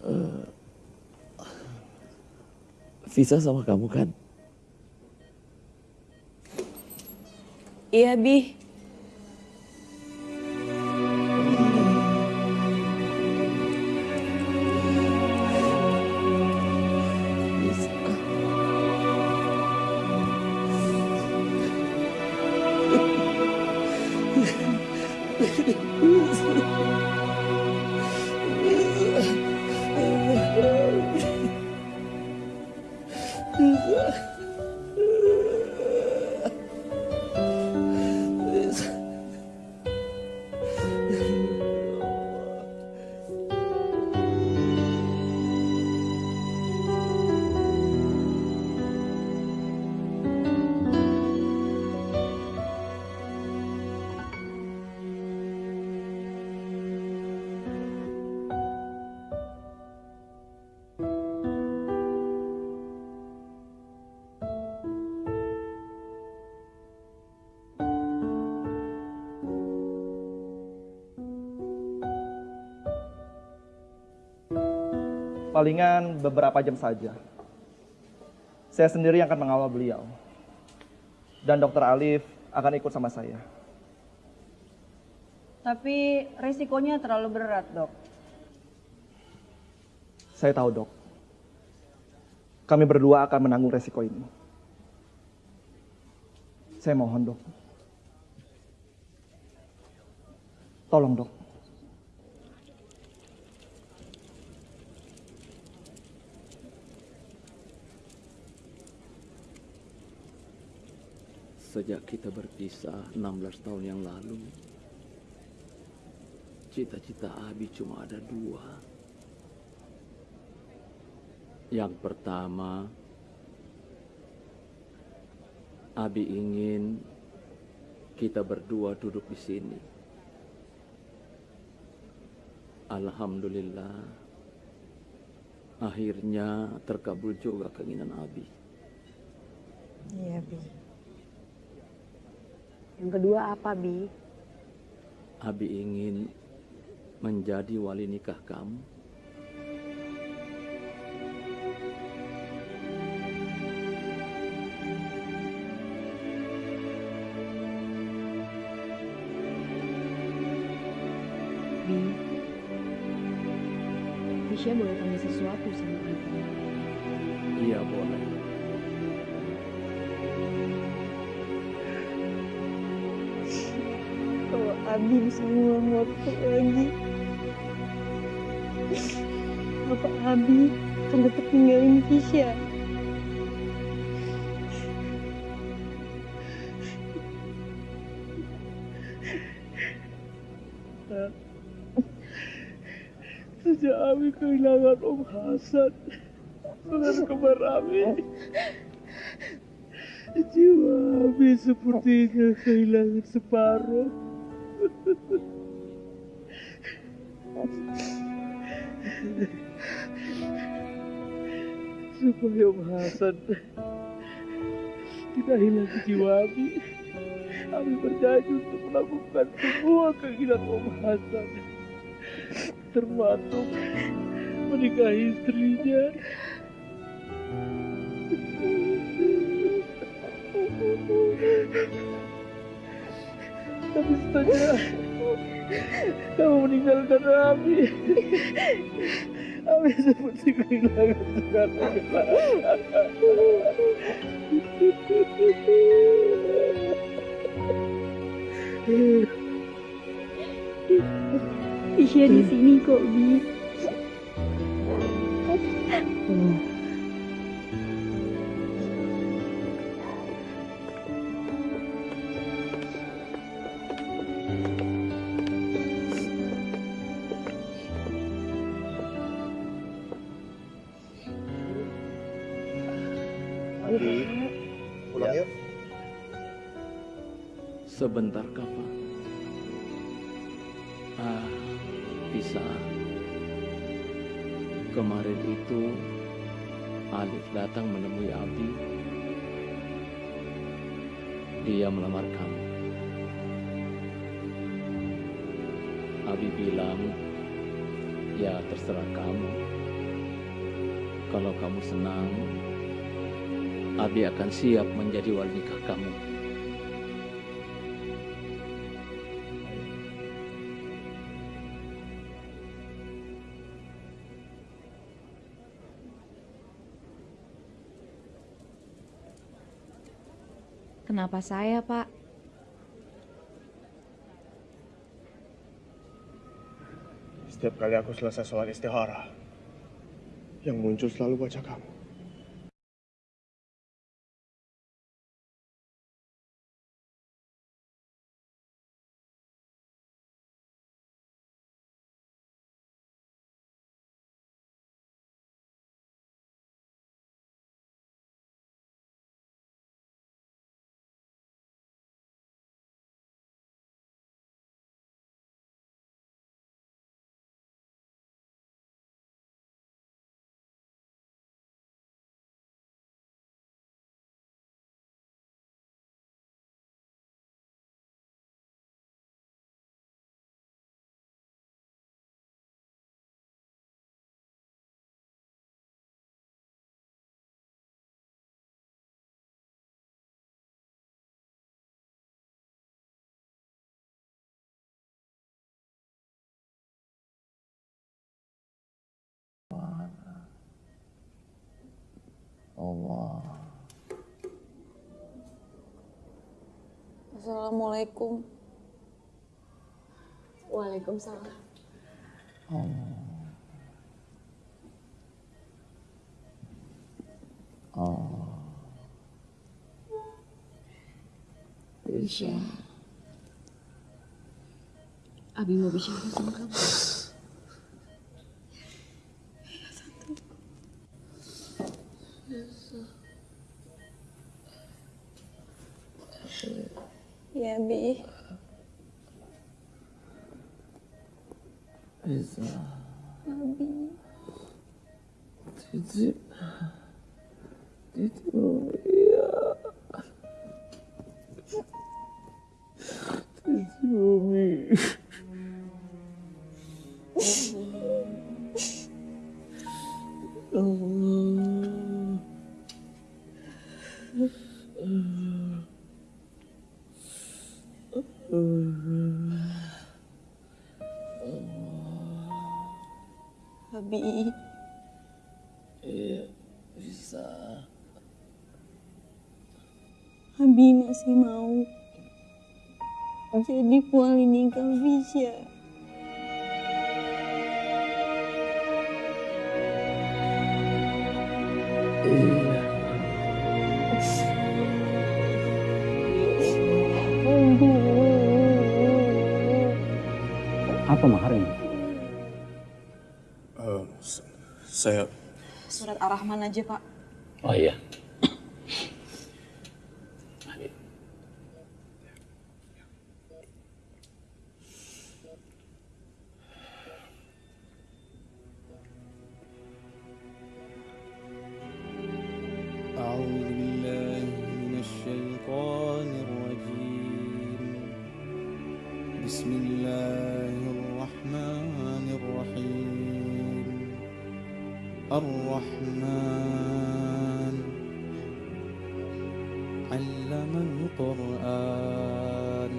Eh, Visa sama kamu kan? Iya, Bi. Palingan beberapa jam saja. Saya sendiri yang akan mengawal beliau. Dan dokter Alif akan ikut sama saya. Tapi resikonya terlalu berat, dok. Saya tahu dok. Kami berdua akan menanggung resiko ini. Saya mohon dok. Tolong dok. Sejak kita berpisah 16 tahun yang lalu, cita-cita Abi cuma ada dua. Yang pertama, Abi ingin kita berdua duduk di sini. Alhamdulillah, akhirnya terkabul juga keinginan Abi. Iya, Bi. Yang kedua apa, Bi? Abi ingin menjadi wali nikah kamu. Bi, Fisya boleh tanya sesuatu sama Abi. Iya boleh. Abi bisa ngulang waktu lagi, apa Abi akan tetap ninggalin Kisha? Sejak Ami kehilangan Om Hasan, saudara kembar Ami, jiwa Ami sepertinya kehilangan separuh. Supaya Om Hasan tidak hilang Ami, Ami berjanji untuk melakukan semua keinginan Om Hasan termasuk menikahi istrinya. Tapi saja kamu meninggalkan Ami. Ami seperti kehilangan segalanya. Iya di sini kok, Bi. Sebentar, Pak. Ah, bisa. Kemarin itu Alif datang menemui Abi. Dia melamar kamu. Abi bilang, ya terserah kamu. Kalau kamu senang, Abi akan siap menjadi wali nikah kamu. Kenapa saya, Pak? Setiap kali aku selesai sholat istihara, yang muncul selalu wajah kamu. Allah. Assalamualaikum. Waalaikumsalam. Allah. Allah. Isya. Abi mau bicara sama kamu. Ya, Bi. Bisa. Abi. Titip. Titip iya. Titip Umi. Allah. Abi. Iya, bisa. Abi masih mau jadi wali nikah Visya. Apa Surat Ar-Rahman aja, Pak. Oh iya. أعوذ بالله من الشيطان الرجيم بسم الله الرحمن علم القرآن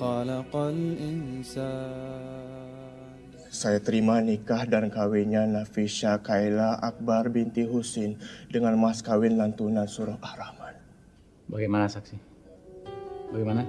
خلق الإنسان Saya terima nikah dan kawinnya Nafisha Kaila Akbar binti Husin dengan mas kawin lantunan surah Ar-Rahman. Bagaimana saksi? Bagaimana?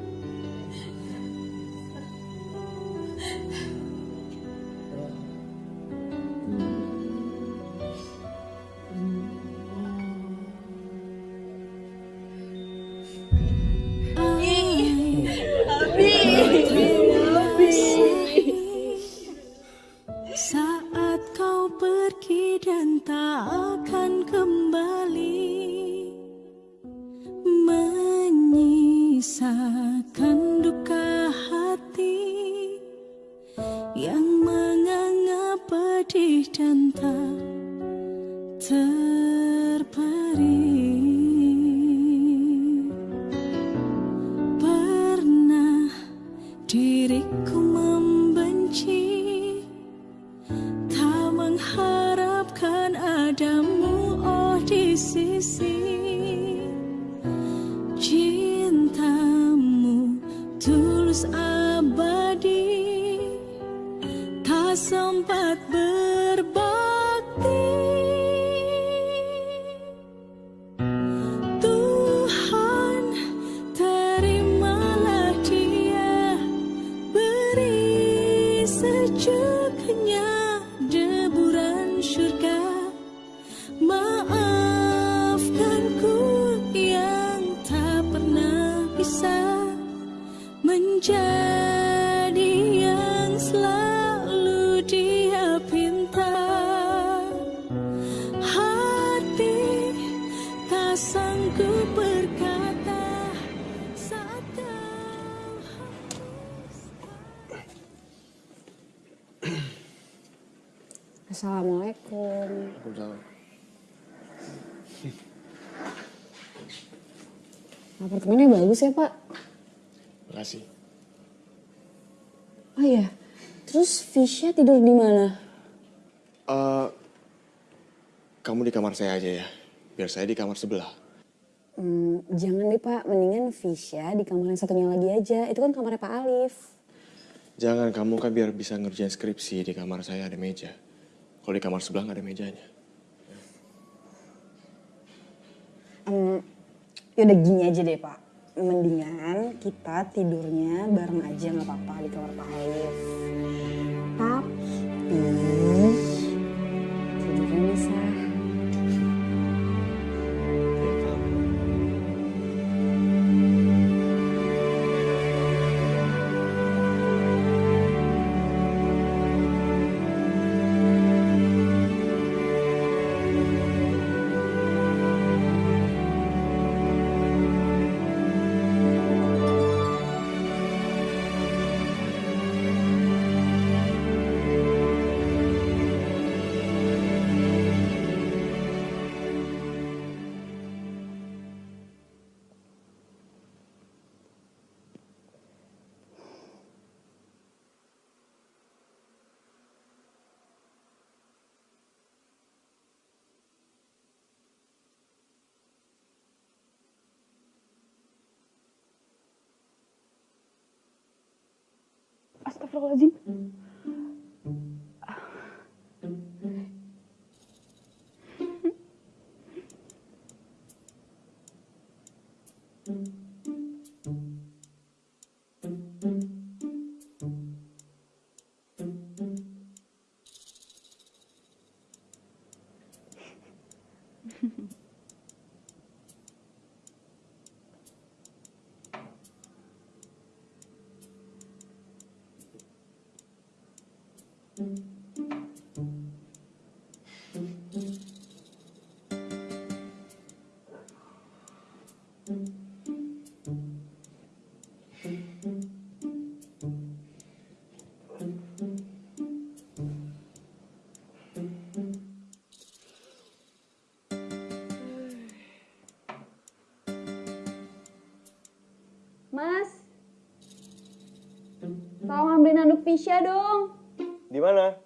Fisya tidur di mana? Eh, kamu di kamar saya aja ya. Biar saya di kamar sebelah. Hmm, jangan deh, Pak. Mendingan Fisya di kamar yang satunya lagi aja. Itu kan kamarnya Pak Alif. Jangan kamu kan biar bisa ngerjain skripsi di kamar saya ada meja. Kalau di kamar sebelah nggak ada mejanya. Hmm, yaudah gini aja deh, Pak. Mendingan kita tidurnya bareng aja nggak apa-apa di kamar Pak Alif. Tapi tidurnya bisa. Astagfirullahaladzim. Mas, tolong ambil nanduk Fisya dong. Di mana?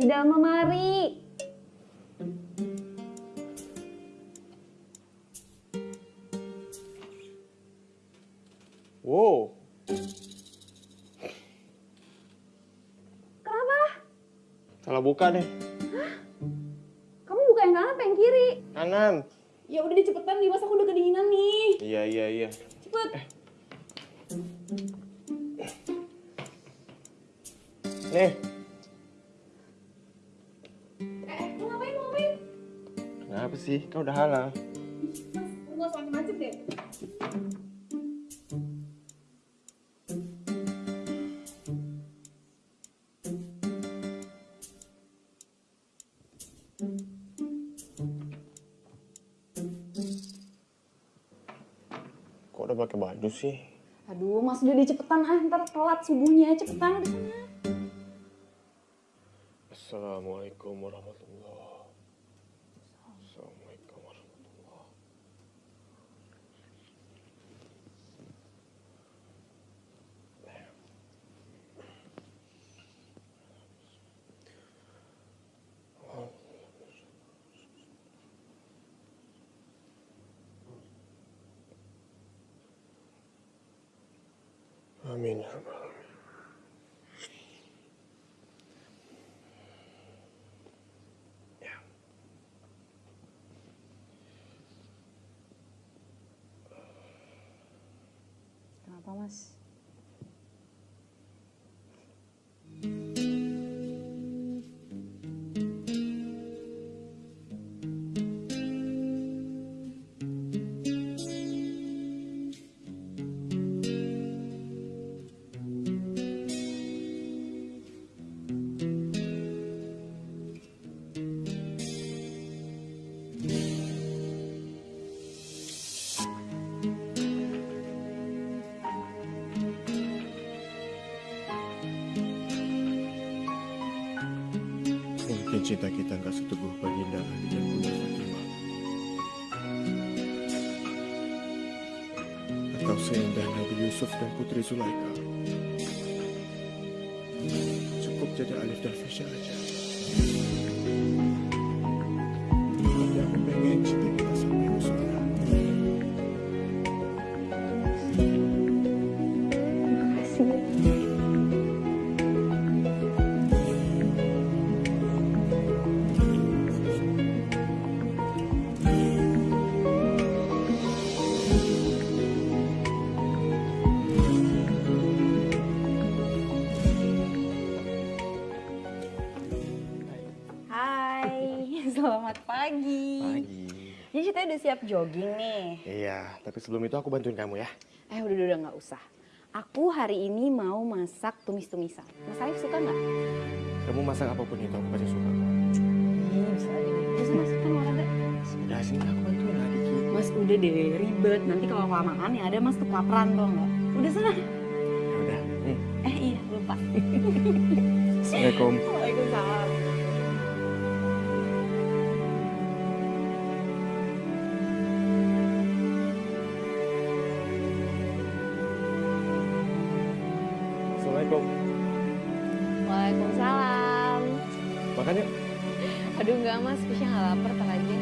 Di dalam lemari. Salah pakai baju sih? Aduh, mas udah cepetan ah, ntar telat subuhnya. Cepetan udah sana. Assalamualaikum warahmatullah. Assalamualaikum warahmatullah. Amin ya rabbal alamin. Kenapa mas? Cinta kita nggak seteguh Baginda Ali dan Bunda Fatimah. Atau seindah Nabi Yusuf dan Putri Zulaika. Cukup jadi Alif dan Fisya aja. Udah siap jogging nih. Iya, tapi sebelum itu aku bantuin kamu ya. Eh udah udah, udah nggak usah. Aku hari ini mau masak tumis-tumisan. Mas Arif suka nggak? Kamu masak apa pun itu aku pasti suka. Ih, bisa aja. Terus mas kan olahraga. Udah sini aku bantuin dikit. Mas udah deh ribet. Nanti kalau kelamaan yang ada mas kelaparan tuh nggak? Udah sana. Udah, nih. Eh iya lupa. Assalamualaikum. Mas, Fisya nggak lapar, ntar aja.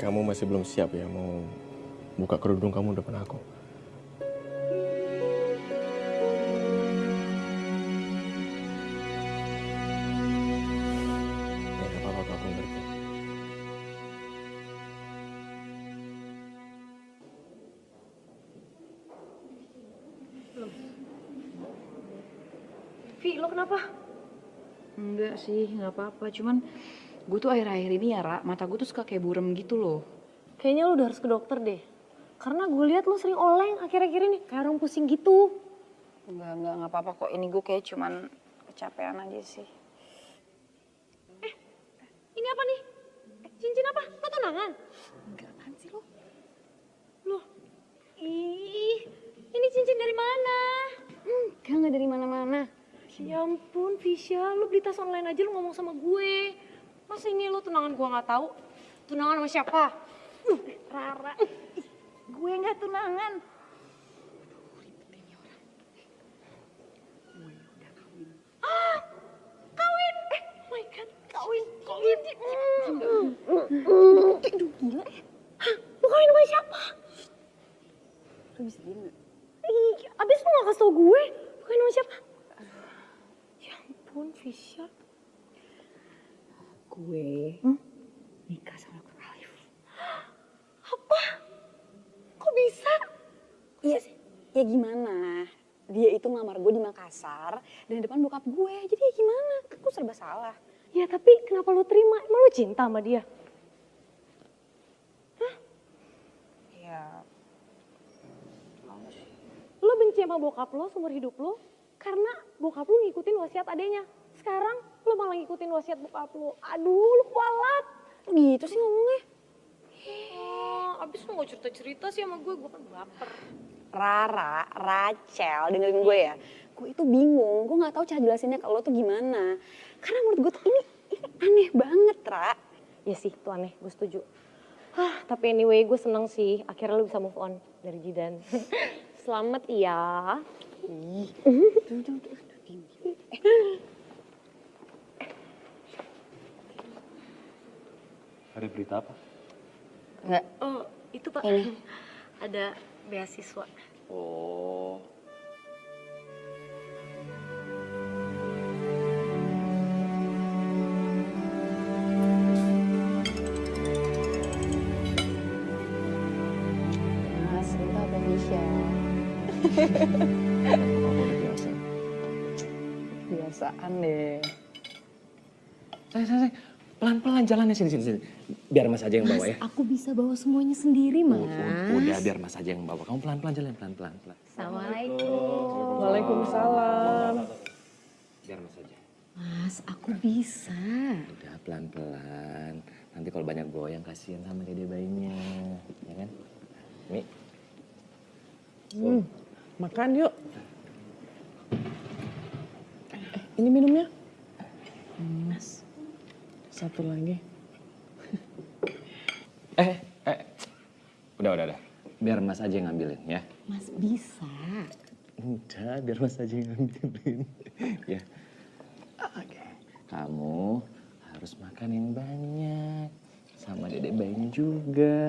Kamu masih belum siap ya mau buka kerudung kamu depan aku. Apa-apa. Cuman gue tuh akhir-akhir ini ya, Ra, mata gue tuh suka kayak burem gitu loh. Kayaknya lu udah harus ke dokter deh. Karena gue lihat lu sering oleng akhir-akhir ini. Kayak orang pusing gitu. Enggak, enggak, enggak apa-apa kok. Ini gue kayak cuman kecapean aja sih. Ini apa nih? Eh, cincin apa? Lo tunangan? Enggak, apaan sih lo? Ih, ini cincin dari mana? Enggak, enggak dari mana-mana. Ya ampun, Visha, lu beli tas online aja lu ngomong sama gue. Masa ini lu tunangan gue nggak tahu? Tunangan sama siapa? Rara. Gue nggak tunangan. Ah, kawin! My god, kawin. Aduh, gila sama siapa? Bisa abis lu gak kasih tau gue, lu kawin sama siapa? Ampun, Visha. Gue nikah sama Dr. Alif. Apa? Kok bisa? Iya sih. Ya gimana? Dia itu ngelamar gue di Makassar dan di depan bokap gue. Jadi ya gimana? Aku serba salah. Ya tapi kenapa lu terima? Emang lu cinta sama dia? Ya. Lo benci sama bokap lo seumur hidup lo karena bokap lo ngikutin wasiat adenya. Sekarang lo malah ngikutin wasiat bokap lo. Aduh, lo kualat. Gitu sih ngomongnya. Oh, abis lo gak cerita-cerita sih sama gue, gue kan baper. Rara, Rachel, dengerin gue ya. Gue itu bingung, gue gak tahu cara jelasinnya ke lo tuh gimana. Karena menurut gue tuh ini, ini aneh banget, Ra. Ya sih, itu aneh, gue setuju. Hah, tapi anyway gue seneng sih, akhirnya lo bisa move on dari Jidan. Selamat ya. Ada berita apa? Enggak. Oh, itu pak. Ini. Ada beasiswa. Oh. Mas, itu apa Biasaan deh. Sayang, sayang, sayang. Pelan-pelan jalannya sini, sini, sini. Biar mas aja yang bawa ya. Aku bisa bawa semuanya sendiri, Mas. Udah, biar mas aja yang bawa. Kamu pelan-pelan jalan, pelan-pelan. pelan. Assalamualaikum. Waalaikumsalam. Biar mas aja. Mas, aku bisa. Udah pelan-pelan. Nanti kalau banyak goyang kasihan sama dede bayinya. Ya kan? Mi. Hmm, makan yuk. Ini minumnya. Mas. Satu lagi. Eh, eh. Udah, udah, udah. Biar mas aja yang ngambilin ya. Mas bisa. Udah, biar mas aja yang ngambilin. ya. Oke. Kamu harus makan yang banyak. Sama dedek bayinya juga.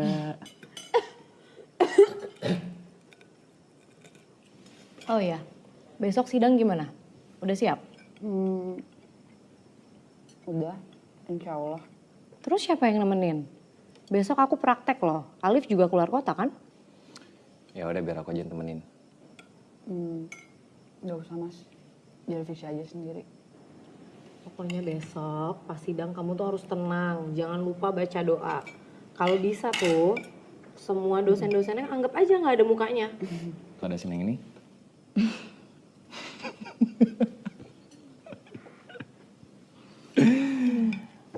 Oh iya, besok sidang gimana? Udah siap? Hmm, udah, insya Allah. Terus siapa yang nemenin? Besok aku praktek loh. Alif juga keluar kota kan? Ya udah biar aku aja yang temenin. Hmm, gak usah mas, biar Fisya aja sendiri. Pokoknya besok pas sidang kamu tuh harus tenang. Jangan lupa baca doa. Kalau bisa tuh, semua dosen-dosennya anggap aja nggak ada mukanya. Tuh ada sini yang ini.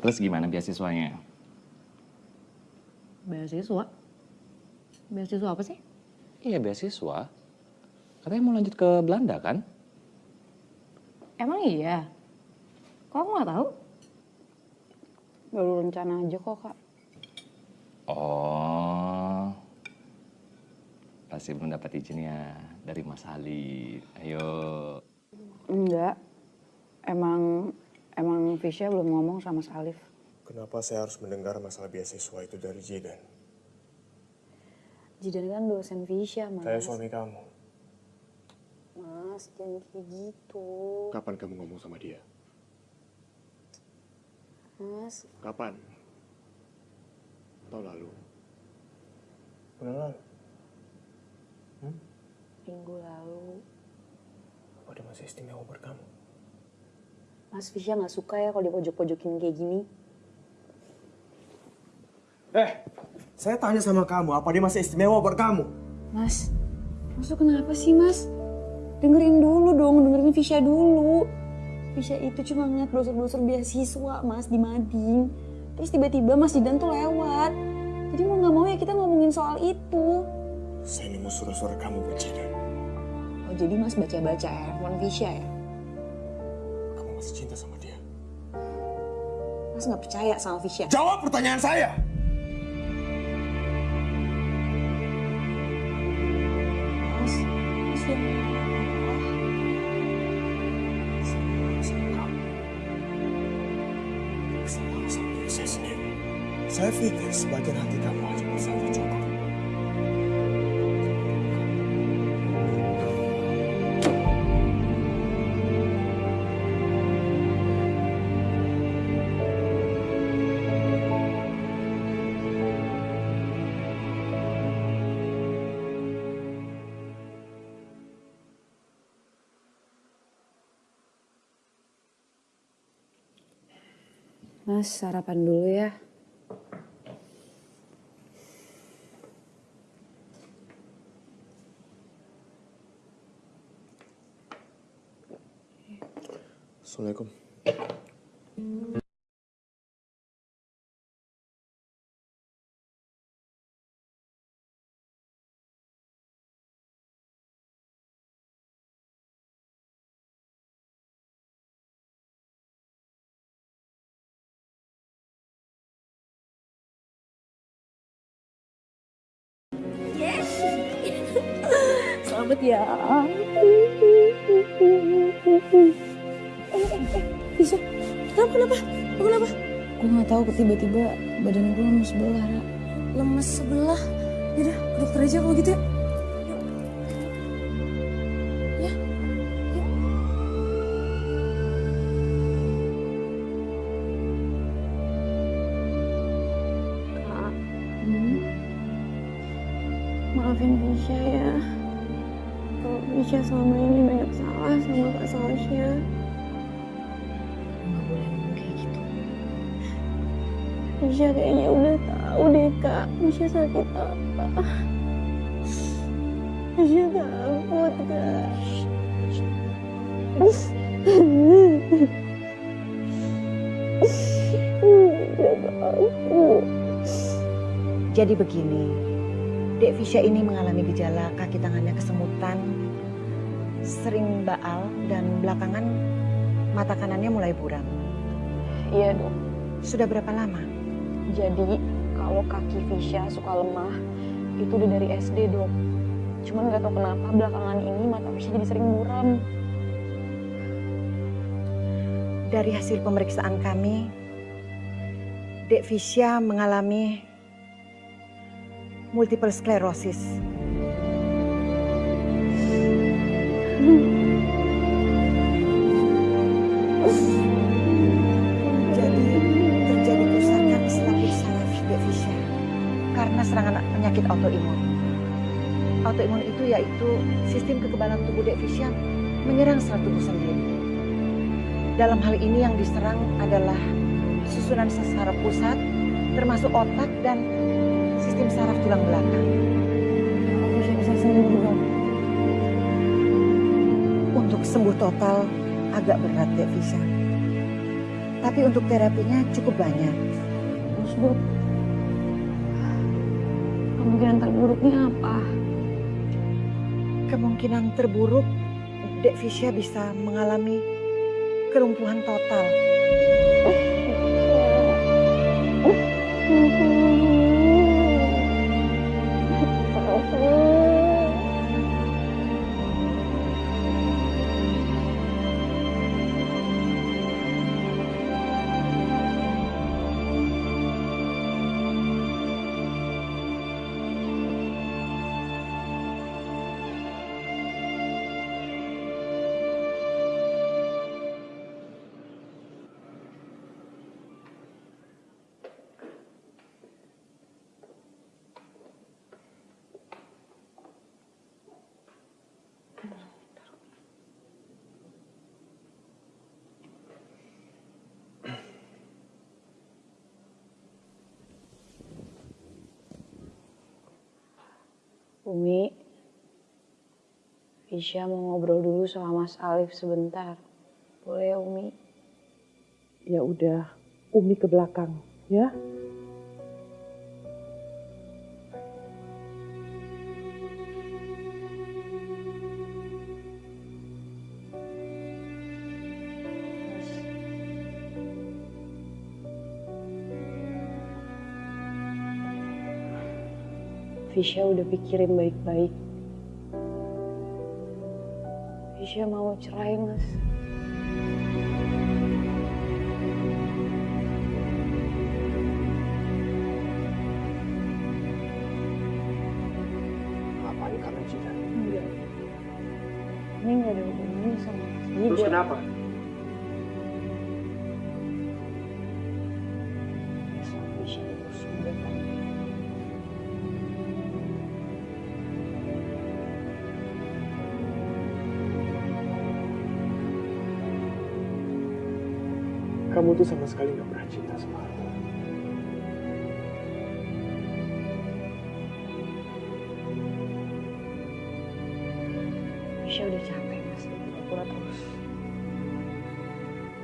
Terus gimana beasiswanya? Beasiswa? Beasiswa apa sih? Iya beasiswa. Katanya mau lanjut ke Belanda kan? Emang iya? Kok aku nggak tahu? Baru rencana aja kok kak. Oh. Pasti belum dapat izinnya dari Mas Ali. Ayo. Enggak, emang emang Fisya belum ngomong sama Mas Alif. Kenapa saya harus mendengar masalah beasiswa itu dari Jidan? Jidan kan dosen Fisya mas. Saya suami kamu. Mas, jangan kayak gitu. Kapan kamu ngomong sama dia? Mas, Kapan? Tahun lalu? Bulan lalu? minggu lalu. Apa dia masih istimewa buat kamu? Mas Fisya nggak suka ya kalau dipojok-pojokin kayak gini. Eh, saya tanya sama kamu, apa dia masih istimewa buat kamu? Mas, Mas tuh kenapa sih mas? Dengerin dulu dong, dengerin Fisya dulu. Fisya itu cuma ngeliat brosur-brosur beasiswa mas di Mading. Terus tiba-tiba Mas Jidan tuh lewat. Jadi mau nggak mau ya kita ngomongin soal itu. Saya nemu surat-surat kamu berzina. Oh jadi mas baca-baca ya, handphone Visha ya? Kamu masih cinta sama dia? Mas nggak percaya sama Visha? Jawab pertanyaan saya! Mas, mas ya. Saya pikir sebagian hati kamu hanya bisa Mas sarapan dulu ya. Assalamualaikum. Selamat ya. Bisa? Kenapa, kenapa? Aku kenapa? Gue gak tahu tiba-tiba badan gue lemes sebelah. Ra. Lemes sebelah? Yaudah, ke dokter aja kalau gitu. Ya. Sakit apa. Visha takut kak. Jadi begini, Dek Fisya ini mengalami gejala kaki tangannya kesemutan, sering baal, dan belakangan mata kanannya mulai buram. Iya dok. Sudah berapa lama? Jadi kalau kaki Visha suka lemah, itu udah dari SD dok. Cuman nggak tahu kenapa belakangan ini mata Visha jadi sering buram. Dari hasil pemeriksaan kami, Dek Fisya mengalami multiple sclerosis. Jadi penyakit autoimun. Autoimun itu yaitu sistem kekebalan tubuh Dek Fisya menyerang sel tubuh sendiri. Dalam hal ini yang diserang adalah susunan sel saraf pusat, termasuk otak dan sistem saraf tulang belakang. Untuk sembuh total agak berat Fisya. Tapi untuk terapinya cukup banyak. Terus kemungkinan terburuknya apa? Kemungkinan terburuk Dek Fisya bisa mengalami kelumpuhan total. Umi, Visha mau ngobrol dulu sama Mas Alif sebentar. Boleh ya Umi? Ya udah, Umi ke belakang, ya. Fisya udah pikirin baik-baik. Fisya mau cerai, Mas. Kamu tuh sama sekali gak pernah cinta sama aku. Fisya udah capek mas pura-pura terus.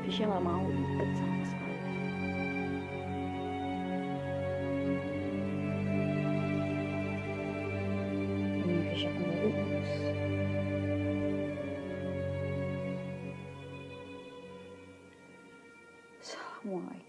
Fisya nggak mau deket sama why.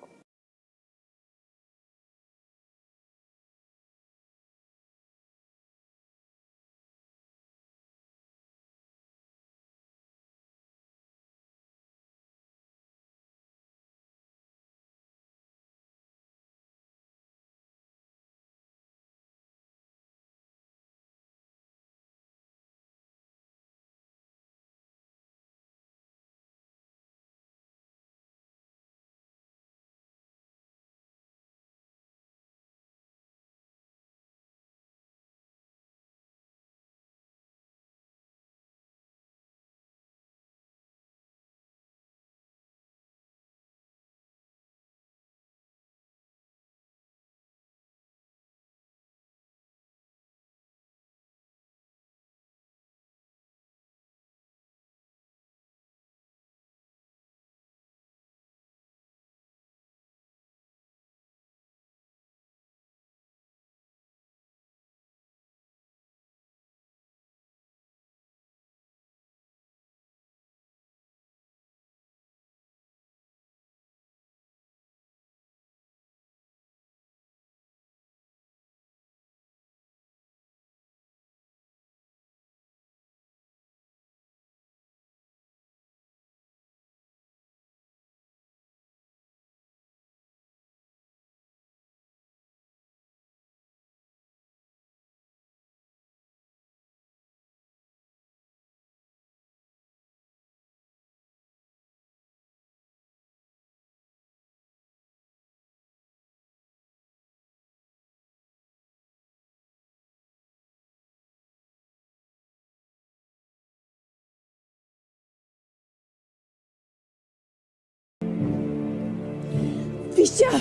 Assalamualaikum. Fisya!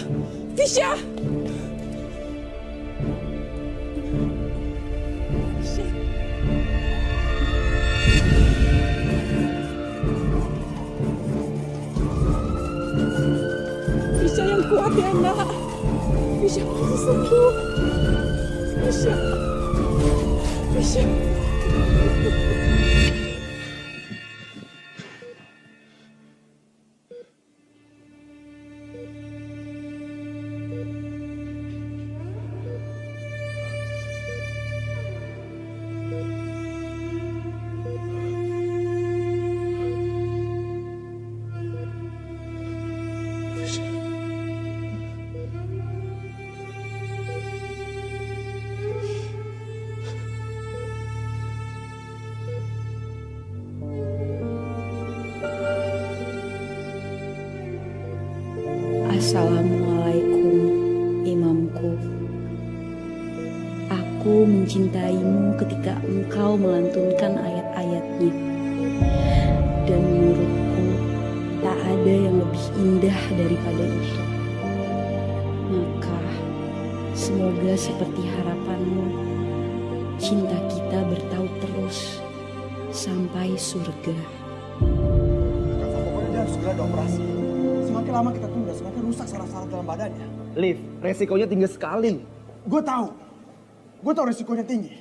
Fisya! Fisya yang kuat ya nak. Fisya pasti sembuh. Fisya. Fisya. Resikonya tinggi sekali. Gue tahu. Gue tahu resikonya tinggi.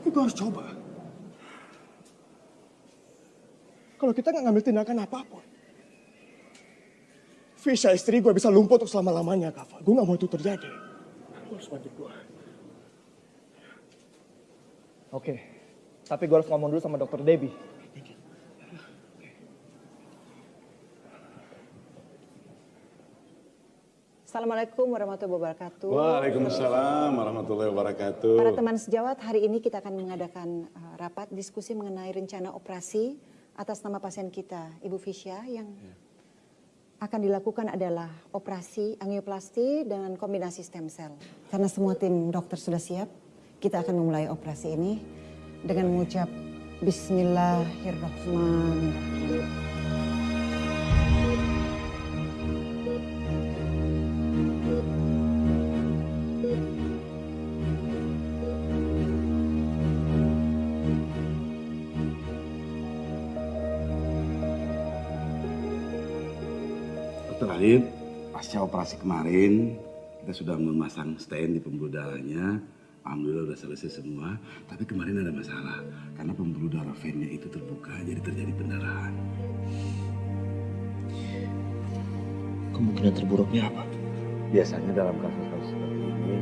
Tapi gue harus coba. Kalau kita nggak ngambil tindakan apa pun. Fisha istri gue bisa lumpuh untuk selama-lamanya, Kava. Gue nggak mau itu terjadi. Lu harus bantu gue. Oke, tapi gue harus ngomong dulu sama dokter Debbie. Assalamualaikum warahmatullahi wabarakatuh. Waalaikumsalam warahmatullahi wabarakatuh. Para teman sejawat, hari ini kita akan mengadakan uh, rapat diskusi mengenai rencana operasi atas nama pasien kita, Ibu Fisya, yang akan dilakukan adalah operasi angioplasti dengan kombinasi stem cell. Karena semua tim dokter sudah siap, kita akan memulai operasi ini dengan mengucap Bismillahirrahmanirrahim. Alif, pasca operasi kemarin kita sudah memasang stent di pembuluh darahnya. Alhamdulillah udah selesai semua. Tapi kemarin ada masalah karena pembuluh darah vennya itu terbuka jadi terjadi pendarahan. Kemungkinan terburuknya apa? Biasanya dalam kasus-kasus seperti ini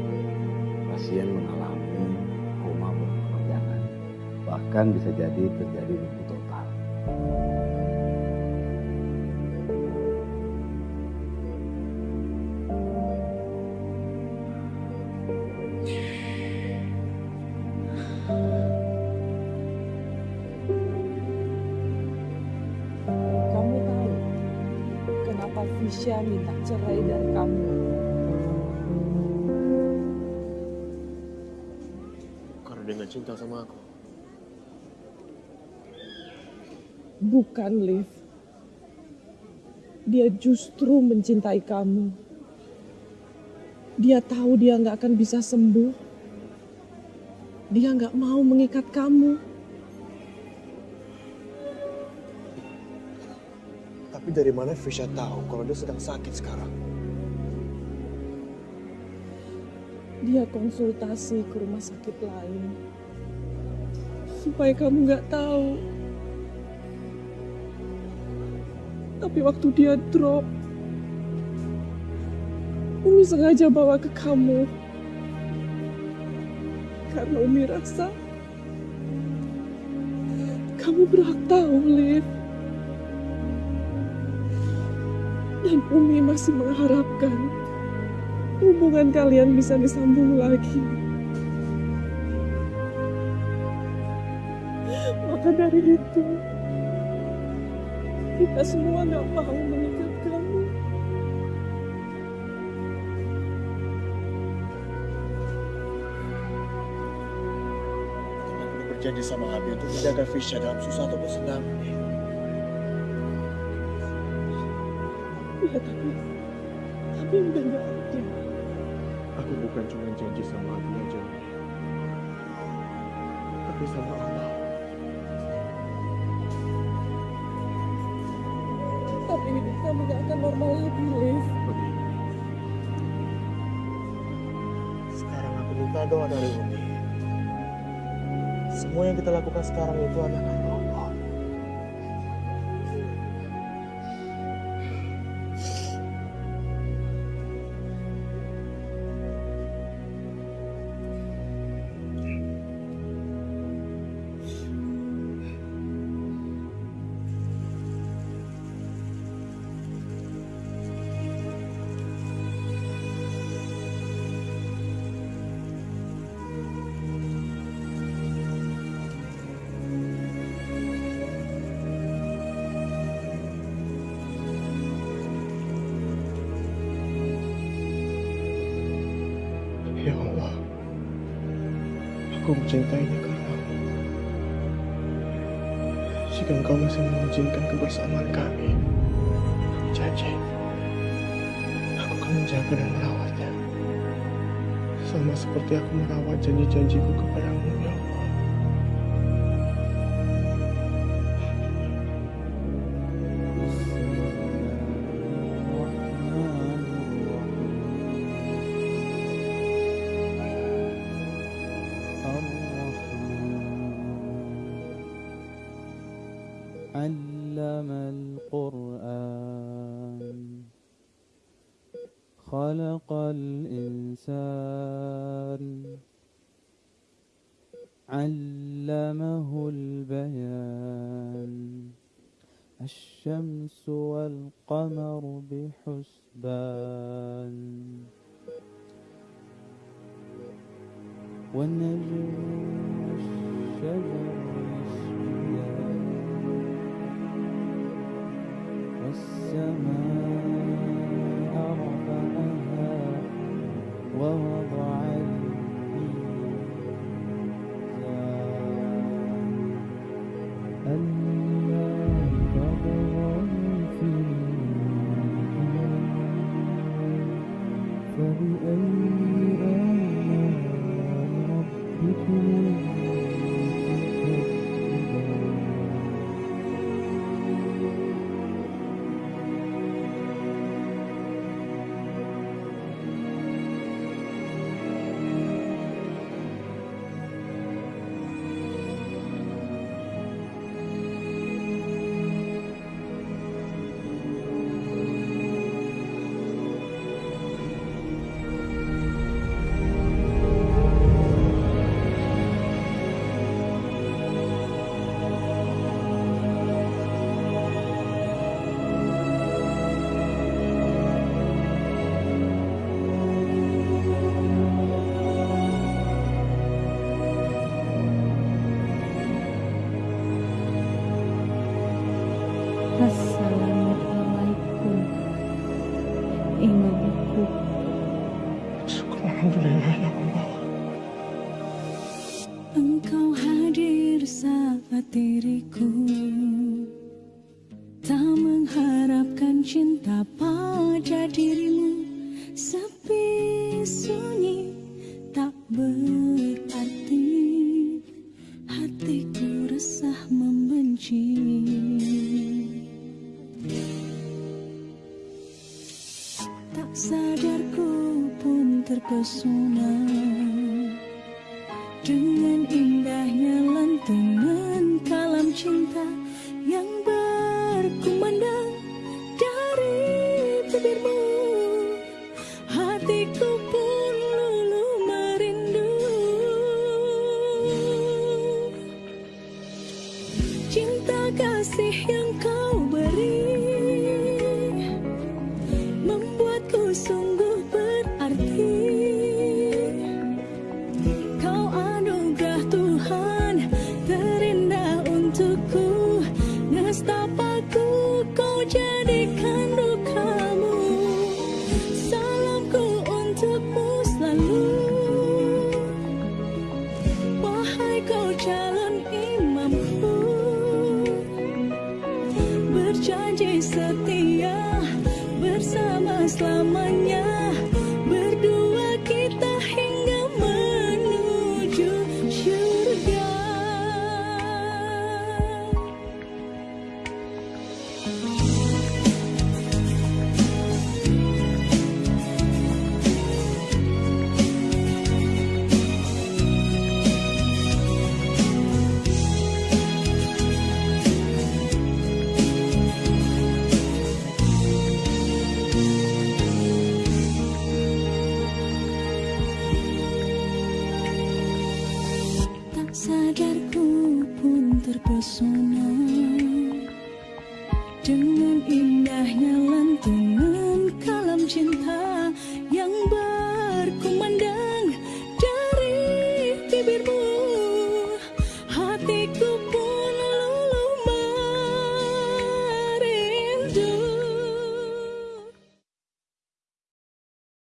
pasien mengalami koma berkepanjangan. Bahkan bisa jadi terjadi lumpuh cinta sama aku. Bukan, Liv. Dia justru mencintai kamu. Dia tahu dia nggak akan bisa sembuh. Dia nggak mau mengikat kamu. Tapi dari mana Fisya tahu kalau dia sedang sakit sekarang? Dia konsultasi ke rumah sakit lain. Supaya kamu nggak tahu. Tapi waktu dia drop, Umi sengaja bawa ke kamu. Karena Umi rasa kamu berhak tahu, Liv. Dan Umi masih mengharapkan hubungan kalian bisa disambung lagi. Maka dari itu, kita semua nggak mau mengikat kamu. Aku berjanji sama Abi untuk menjaga Fisya dalam susah ataupun senang. Ya tapi, tapi udah nggak ada. Aku bukan cuma janji sama Abi aja. Tapi sama Allah. Kamu nggak akan normal lagi, Liv. Sekarang aku minta doa dari Umi. Semua yang kita lakukan sekarang itu adalah diriku